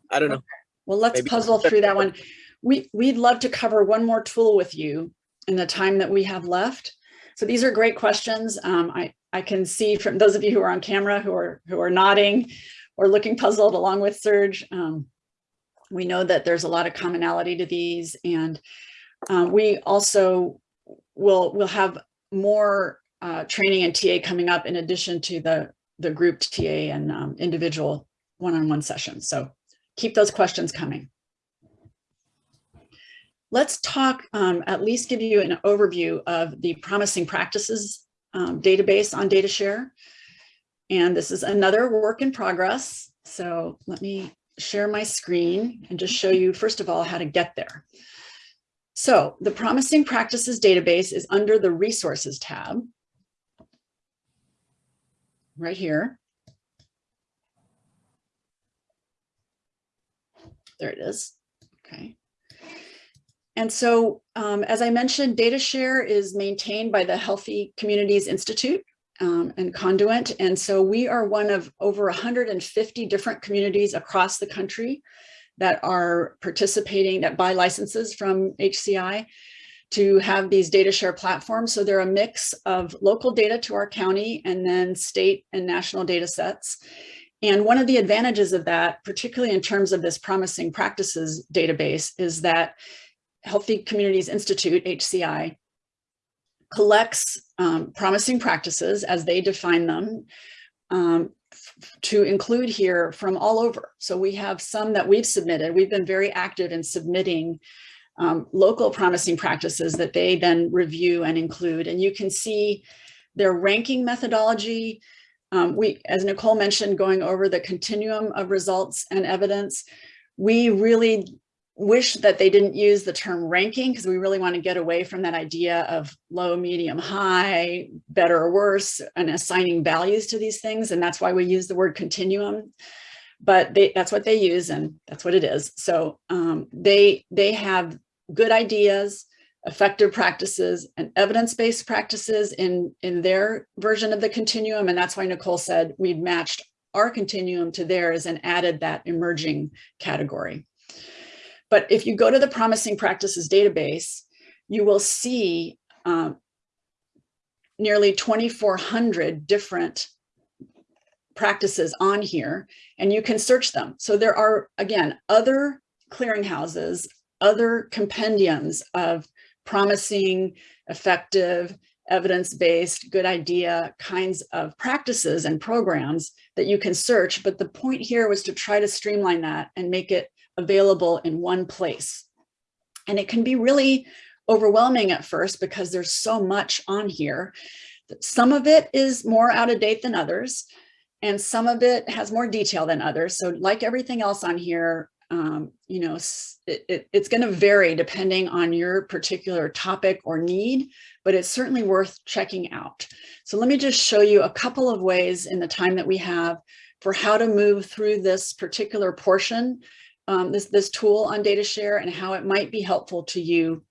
S6: I don't know.
S1: Well, let's
S6: Maybe-
S1: puzzle through that one. We, we'd love to cover one more tool with you in the time that we have left. So these are great questions. Um, I, I can see from those of you who are on camera who are, who are nodding or looking puzzled along with Serge. Um, we know that there's a lot of commonality to these and um, we also will, will have more uh, training and TA coming up in addition to the, the group TA and um, individual one-on-one sessions. So keep those questions coming. Let's talk, um, at least give you an overview of the promising practices um, database on DataShare. And this is another work in progress. So let me share my screen and just show you, first of all, how to get there. So the promising practices database is under the resources tab. Right here. There it is. Okay. And so, um, as I mentioned, DataShare is maintained by the Healthy Communities Institute um, and Conduent. And so we are one of over 150 different communities across the country that are participating, that buy licenses from HCI to have these data share platforms. So they're a mix of local data to our county and then state and national data sets. And one of the advantages of that, particularly in terms of this promising practices database, is that Healthy Communities Institute, HCI, collects um, promising practices as they define them um, to include here from all over. So we have some that we've submitted. We've been very active in submitting um, local promising practices that they then review and include. And you can see their ranking methodology. Um, we, as Nicole mentioned, going over the continuum of results and evidence, we really wish that they didn't use the term ranking because we really want to get away from that idea of low, medium, high, better or worse, and assigning values to these things. And that's why we use the word continuum. but they, that's what they use and that's what it is. So um, they, they have good ideas, effective practices and evidence-based practices in, in their version of the continuum. And that's why Nicole said we've matched our continuum to theirs and added that emerging category. But if you go to the promising practices database, you will see um, nearly 2,400 different practices on here and you can search them. So there are, again, other clearinghouses, other compendiums of promising, effective, evidence-based, good idea kinds of practices and programs that you can search. But the point here was to try to streamline that and make it available in one place. And it can be really overwhelming at first because there's so much on here. Some of it is more out of date than others, and some of it has more detail than others. So like everything else on here, um, you know, it, it, it's going to vary depending on your particular topic or need, but it's certainly worth checking out. So let me just show you a couple of ways in the time that we have for how to move through this particular portion, um, this, this tool on data share and how it might be helpful to you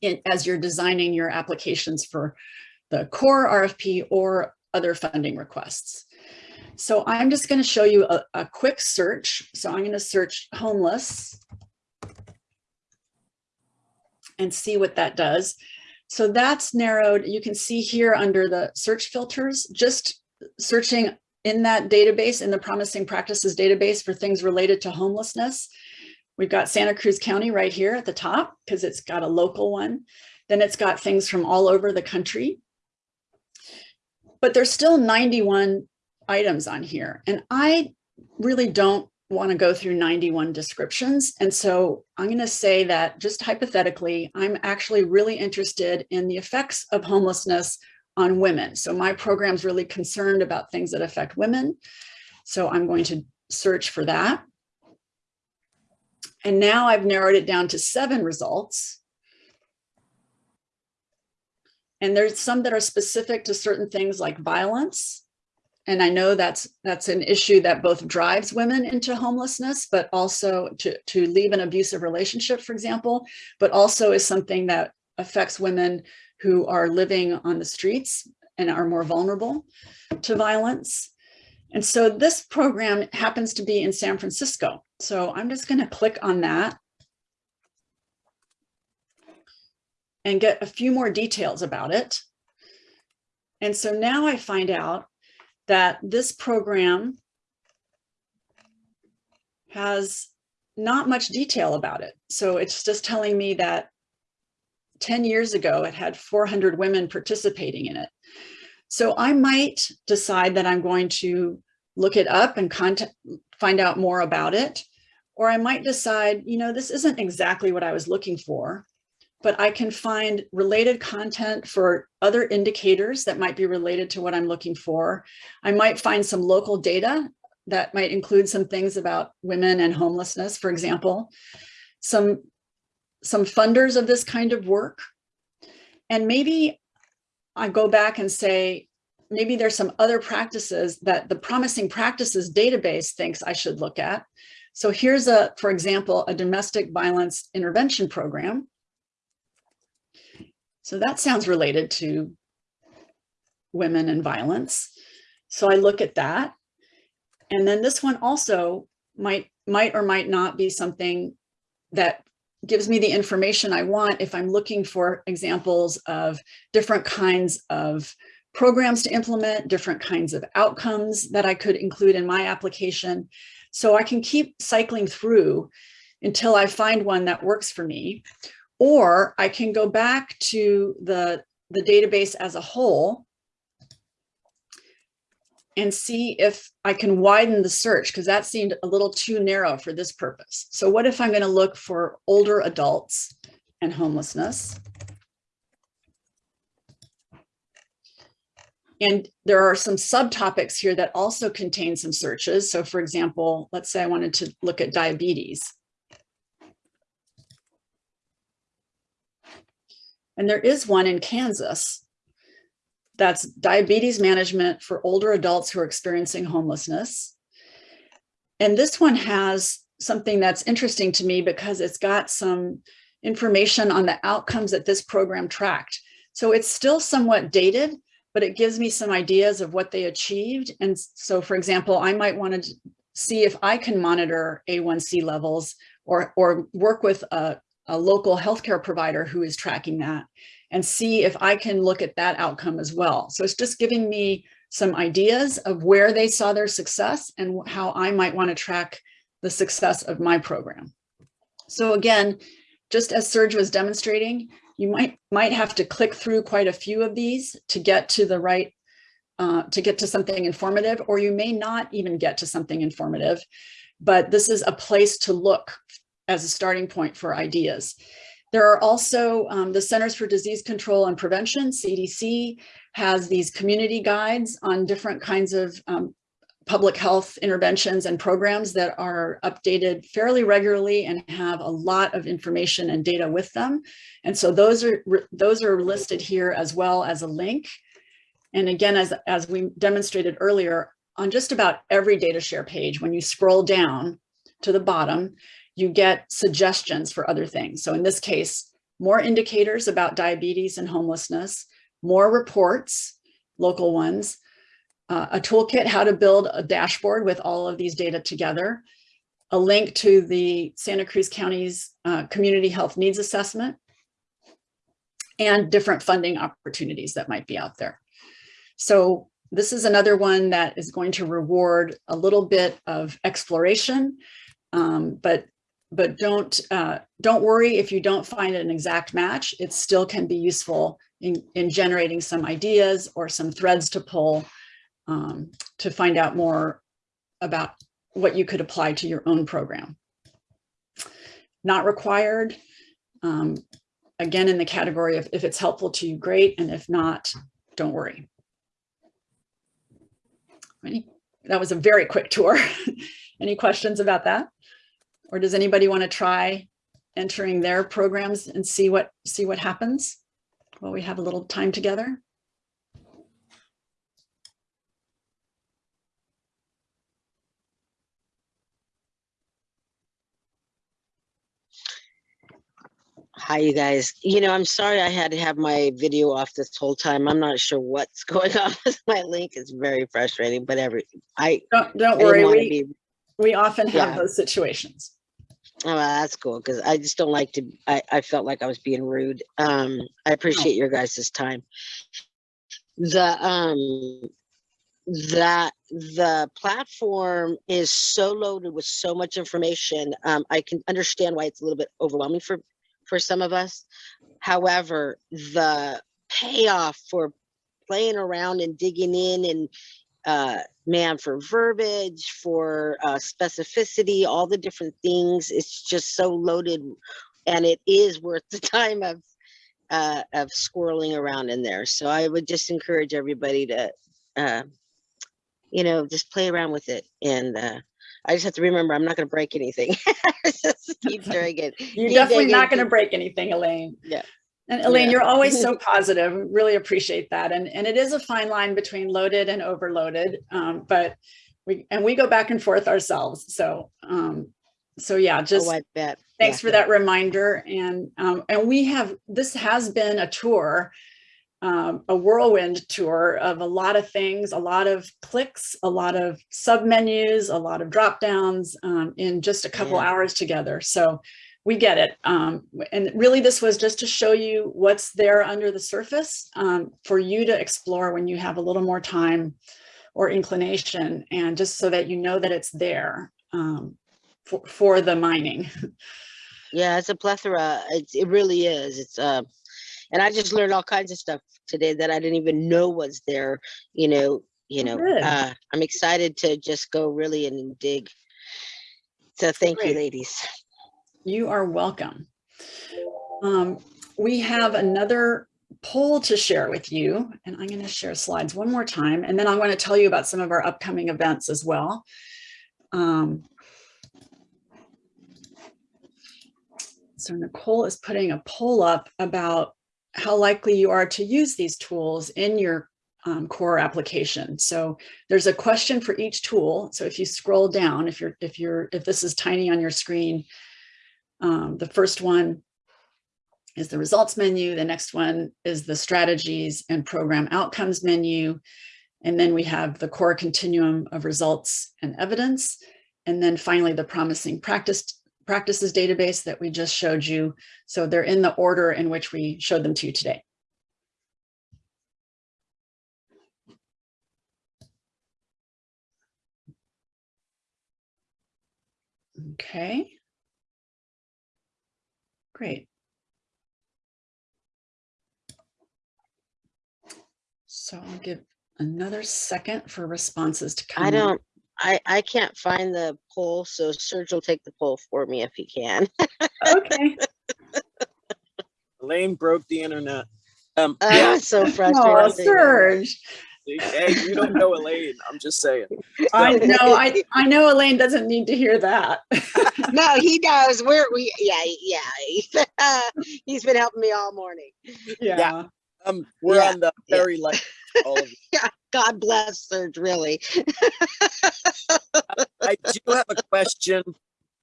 S1: in, as you're designing your applications for the core RFP or other funding requests. So I'm just going to show you a, a quick search. So I'm going to search homeless and see what that does. So that's narrowed. You can see here under the search filters, just searching in that database, in the promising practices database for things related to homelessness. We've got Santa Cruz County right here at the top because it's got a local one. Then it's got things from all over the country. But there's still 91 items on here. And I really don't want to go through 91 descriptions. And so I'm going to say that just hypothetically, I'm actually really interested in the effects of homelessness on women. So my program's really concerned about things that affect women. So I'm going to search for that. And now I've narrowed it down to seven results. And there's some that are specific to certain things like violence. And I know that's that's an issue that both drives women into homelessness, but also to, to leave an abusive relationship, for example, but also is something that affects women who are living on the streets and are more vulnerable to violence. And so this program happens to be in San Francisco. So I'm just going to click on that and get a few more details about it. And so now I find out that this program has not much detail about it. So it's just telling me that 10 years ago, it had 400 women participating in it. So I might decide that I'm going to look it up and contact, find out more about it. Or I might decide, you know, this isn't exactly what I was looking for, but I can find related content for other indicators that might be related to what I'm looking for. I might find some local data that might include some things about women and homelessness, for example, some, some funders of this kind of work. And maybe I go back and say, maybe there's some other practices that the promising practices database thinks I should look at. So here's a, for example, a domestic violence intervention program. So that sounds related to women and violence. So I look at that. And then this one also might, might or might not be something that gives me the information I want if I'm looking for examples of different kinds of programs to implement, different kinds of outcomes that I could include in my application. So I can keep cycling through until I find one that works for me. Or I can go back to the, the database as a whole and see if I can widen the search because that seemed a little too narrow for this purpose. So what if I'm going to look for older adults and homelessness? And there are some subtopics here that also contain some searches. So for example, let's say I wanted to look at diabetes. And there is one in Kansas that's diabetes management for older adults who are experiencing homelessness. And this one has something that's interesting to me because it's got some information on the outcomes that this program tracked. So it's still somewhat dated, but it gives me some ideas of what they achieved. And so, for example, I might want to see if I can monitor A1C levels or, or work with a, a local healthcare provider who is tracking that and see if I can look at that outcome as well. So it's just giving me some ideas of where they saw their success and how I might want to track the success of my program. So again, just as Serge was demonstrating, you might might have to click through quite a few of these to get to the right, uh, to get to something informative, or you may not even get to something informative, but this is a place to look as a starting point for ideas. There are also um, the Centers for Disease Control and Prevention, CDC, has these community guides on different kinds of um, public health interventions and programs that are updated fairly regularly and have a lot of information and data with them. And so those are those are listed here as well as a link. And again, as, as we demonstrated earlier, on just about every data share page, when you scroll down to the bottom, you get suggestions for other things. So in this case, more indicators about diabetes and homelessness, more reports, local ones, uh, a toolkit how to build a dashboard with all of these data together, a link to the Santa Cruz County's uh, community health needs assessment, and different funding opportunities that might be out there. So this is another one that is going to reward a little bit of exploration, um, but but don't uh, don't worry if you don't find an exact match. It still can be useful in, in generating some ideas or some threads to pull um, to find out more about what you could apply to your own program. Not required. Um, again, in the category of if it's helpful to you, great. And if not, don't worry. That was a very quick tour. Any questions about that? Or does anybody want to try entering their programs and see what see what happens while we have a little time together?
S4: Hi, you guys. You know, I'm sorry I had to have my video off this whole time. I'm not sure what's going on with my link. It's very frustrating, but every I,
S1: Don't, don't
S4: didn't
S1: worry, we,
S4: be
S1: we often have
S4: Yeah.
S1: those situations.
S4: Oh, well, that's cool because I just don't like to. I, I felt like I was being rude. Um, I appreciate your guys' time. The um, that the platform is so loaded with so much information. Um, I can understand why it's a little bit overwhelming for for some of us. However, the payoff for playing around and digging in and uh, man for verbiage, for uh, specificity, all the different things. It's just so loaded, and it is worth the time of uh, of squirreling around in there. So I would just encourage everybody to, uh, you know, just play around with it. And uh, I just have to remember, I'm not going to break anything. just keep doing it.
S1: You're
S4: Keep
S1: definitely not going to break anything, Elaine.
S4: Yeah.
S1: And Elaine,
S4: Yeah.
S1: you're always so positive. Really appreciate that. And, and it is a fine line between loaded and overloaded. Um, but we, and we go back and forth ourselves. So, um, so yeah, just
S4: Oh, I bet.
S1: thanks
S4: Yeah.
S1: for that reminder. And, um, and we have, this has been a tour, um, a whirlwind tour of a lot of things, a lot of clicks, a lot of submenus, a lot of drop downs um, in just a couple
S4: Yeah.
S1: hours together. So we get it. Um, and really this was just to show you what's there under the surface um, for you to explore when you have a little more time or inclination and just so that you know that it's there um, for, for the mining.
S4: Yeah, it's a plethora. It's, it really is. It's uh, and I just learned all kinds of stuff today that I didn't even know was there. You know, you
S1: Oh,
S4: know. Uh, I'm excited to just go really and dig. So thank you, ladies.
S1: You are welcome. Um, we have another poll to share with you, and I'm going to share slides one more time, and then I'm going to tell you about some of our upcoming events as well. Um, so Nicole is putting a poll up about how likely you are to use these tools in your um, core application. So there's a question for each tool. So if you scroll down, if you're, if you're, if this is tiny on your screen, um, the first one is the results menu. The next one is the strategies and program outcomes menu. And then we have the core continuum of results and evidence. And then finally, the promising practice practices database that we just showed you. So they're in the order in which we showed them to you today. Okay. Great. So I'll give another second for responses to come.
S4: I don't, I, I can't find the poll, so Serge will take the poll for me if he can.
S1: Okay.
S6: Elaine broke the internet. Um,
S4: Oh, it's so
S1: Oh,
S4: frustrating.
S1: Serge.
S6: Hey, you don't know Elaine. I'm just saying.
S1: I know, I, I know Elaine doesn't need to hear that.
S4: No, he does. We're, we, yeah, yeah. He's been helping me all morning.
S1: Yeah.
S6: Um, we're
S4: Yeah,
S6: on the
S4: yeah.
S6: very light. All of you.
S4: God bless Serge, really.
S6: I do have a question.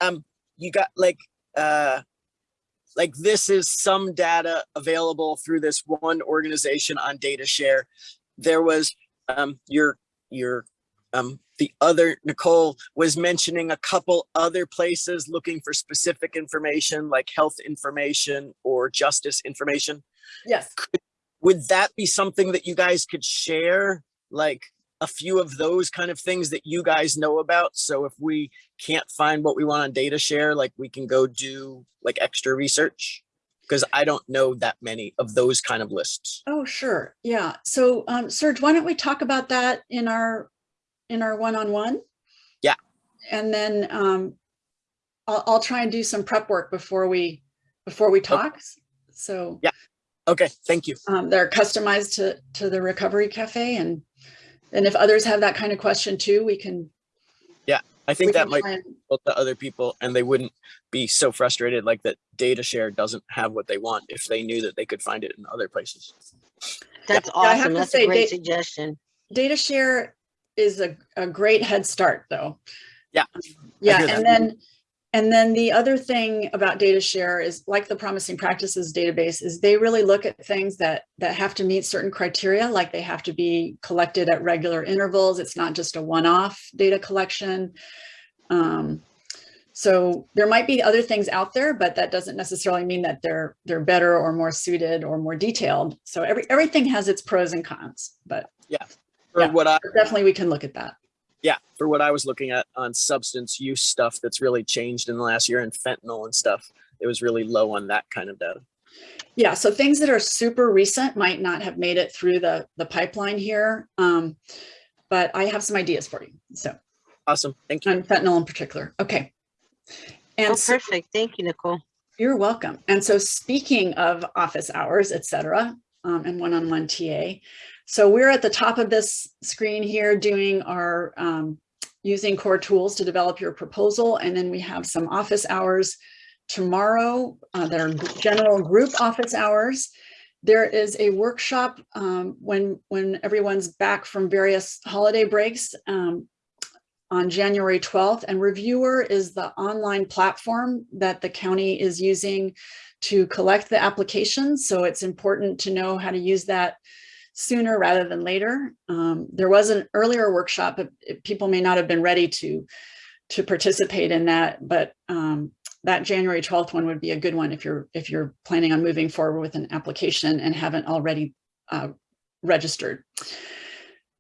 S6: Um, you got like, uh, like this is some data available through this one organization on data share. There was, um, your, your, um, the other Nicole was mentioning a couple other places looking for specific information like health information or justice information.
S1: Yes.
S6: Would that be something that you guys could share? Like a few of those kind of things that you guys know about? So if we can't find what we want on data share, like we can go do like extra research? Because I don't know that many of those kind of lists.
S1: Oh, sure. Yeah. So, um, Serge, why don't we talk about that in our, in our one-on-one?
S6: Yeah.
S1: And then, um, I'll, I'll try and do some prep work before we, before we talk. So,
S6: Yeah. Okay, thank you.
S1: um, they're customized to, to the Recovery Cafe and, and if others have that kind of question too, we can.
S6: I think that might
S1: try and-
S6: help to other people and they wouldn't be so frustrated like that data share doesn't have what they want if they knew that they could find it in other places.
S4: That's
S1: Yeah, I have
S4: awesome.
S1: to
S4: That's
S1: say,
S4: a great
S1: they-
S4: suggestion.
S1: Data share is a, a great head start though.
S6: Yeah,
S1: Yeah, and
S6: that.
S1: then, and then the other thing about data share is like the promising practices database is they really look at things that, that have to meet certain criteria, like they have to be collected at regular intervals. It's not just a one-off data collection. Um, so there might be other things out there, but that doesn't necessarily mean that they're, they're better or more suited or more detailed. So every, everything has its pros and cons, but
S6: For
S1: Yeah.
S6: what I
S1: definitely we can look at that.
S6: Yeah, for what I was looking at on substance use stuff that's really changed in the last year and fentanyl and stuff, it was really low on that kind of data.
S1: Yeah, so things that are super recent might not have made it through the, the pipeline here. Um, but I have some ideas for you. So
S6: Awesome. Thank you.
S1: on fentanyl in particular. Okay. And
S4: Oh,
S1: so
S4: perfect. Thank you, Nicole.
S1: you're welcome. And so speaking of office hours, et cetera, um, and one-on-one TA. So we're at the top of this screen here doing our um, using core tools to develop your proposal. And then we have some office hours tomorrow uh, that are general group office hours. There is a workshop um, when, when everyone's back from various holiday breaks um, on January 12th. And Reviewer is the online platform that the county is using to collect the applications. So it's important to know how to use that sooner rather than later. Um, there was an earlier workshop, but people may not have been ready to, to participate in that, but um, that January 12th one would be a good one if you're, if you're planning on moving forward with an application and haven't already uh, registered.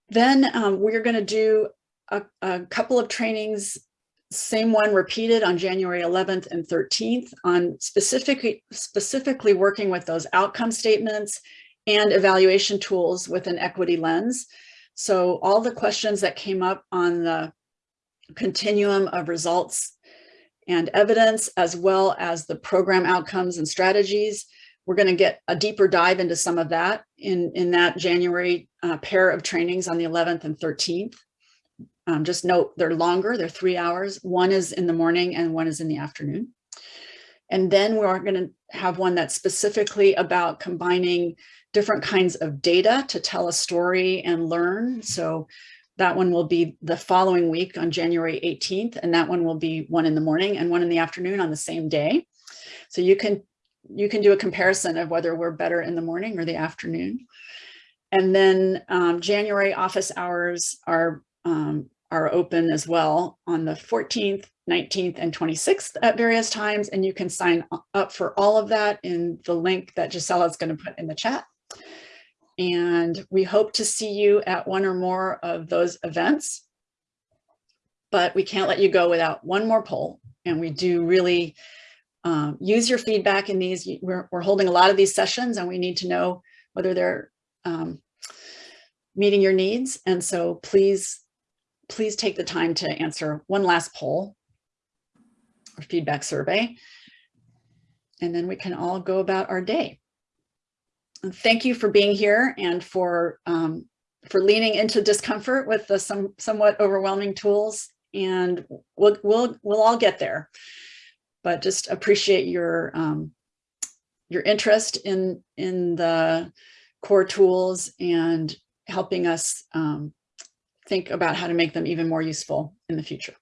S1: Then um, we're going to do a, a couple of trainings same one repeated on January 11th and 13th on specifically specifically working with those outcome statements and evaluation tools with an equity lens. So all the questions that came up on the continuum of results and evidence, as well as the program outcomes and strategies, we're going to get a deeper dive into some of that in, in that January uh, pair of trainings on the 11th and 13th. Um, just note they're longer, they're three hours. One is in the morning and one is in the afternoon. And then we're going to have one that's specifically about combining different kinds of data to tell a story and learn. So that one will be the following week on January 18th, and that one will be one in the morning and one in the afternoon on the same day. So you can you can do a comparison of whether we're better in the morning or the afternoon. And then um, January office hours are um, are open as well on the 14th, 19th, and 26th at various times. And you can sign up for all of that in the link that Gisela is going to put in the chat. And we hope to see you at one or more of those events. But we can't let you go without one more poll. And we do really um, use your feedback in these. We're, we're holding a lot of these sessions and we need to know whether they're um, meeting your needs. And so please, please take the time to answer one last poll or feedback survey. And then we can all go about our day. Thank you for being here and for um, for leaning into discomfort with the some somewhat overwhelming tools. And we'll we'll we'll all get there. But just appreciate your um, your interest in in the core tools and helping us um, think about how to make them even more useful in the future.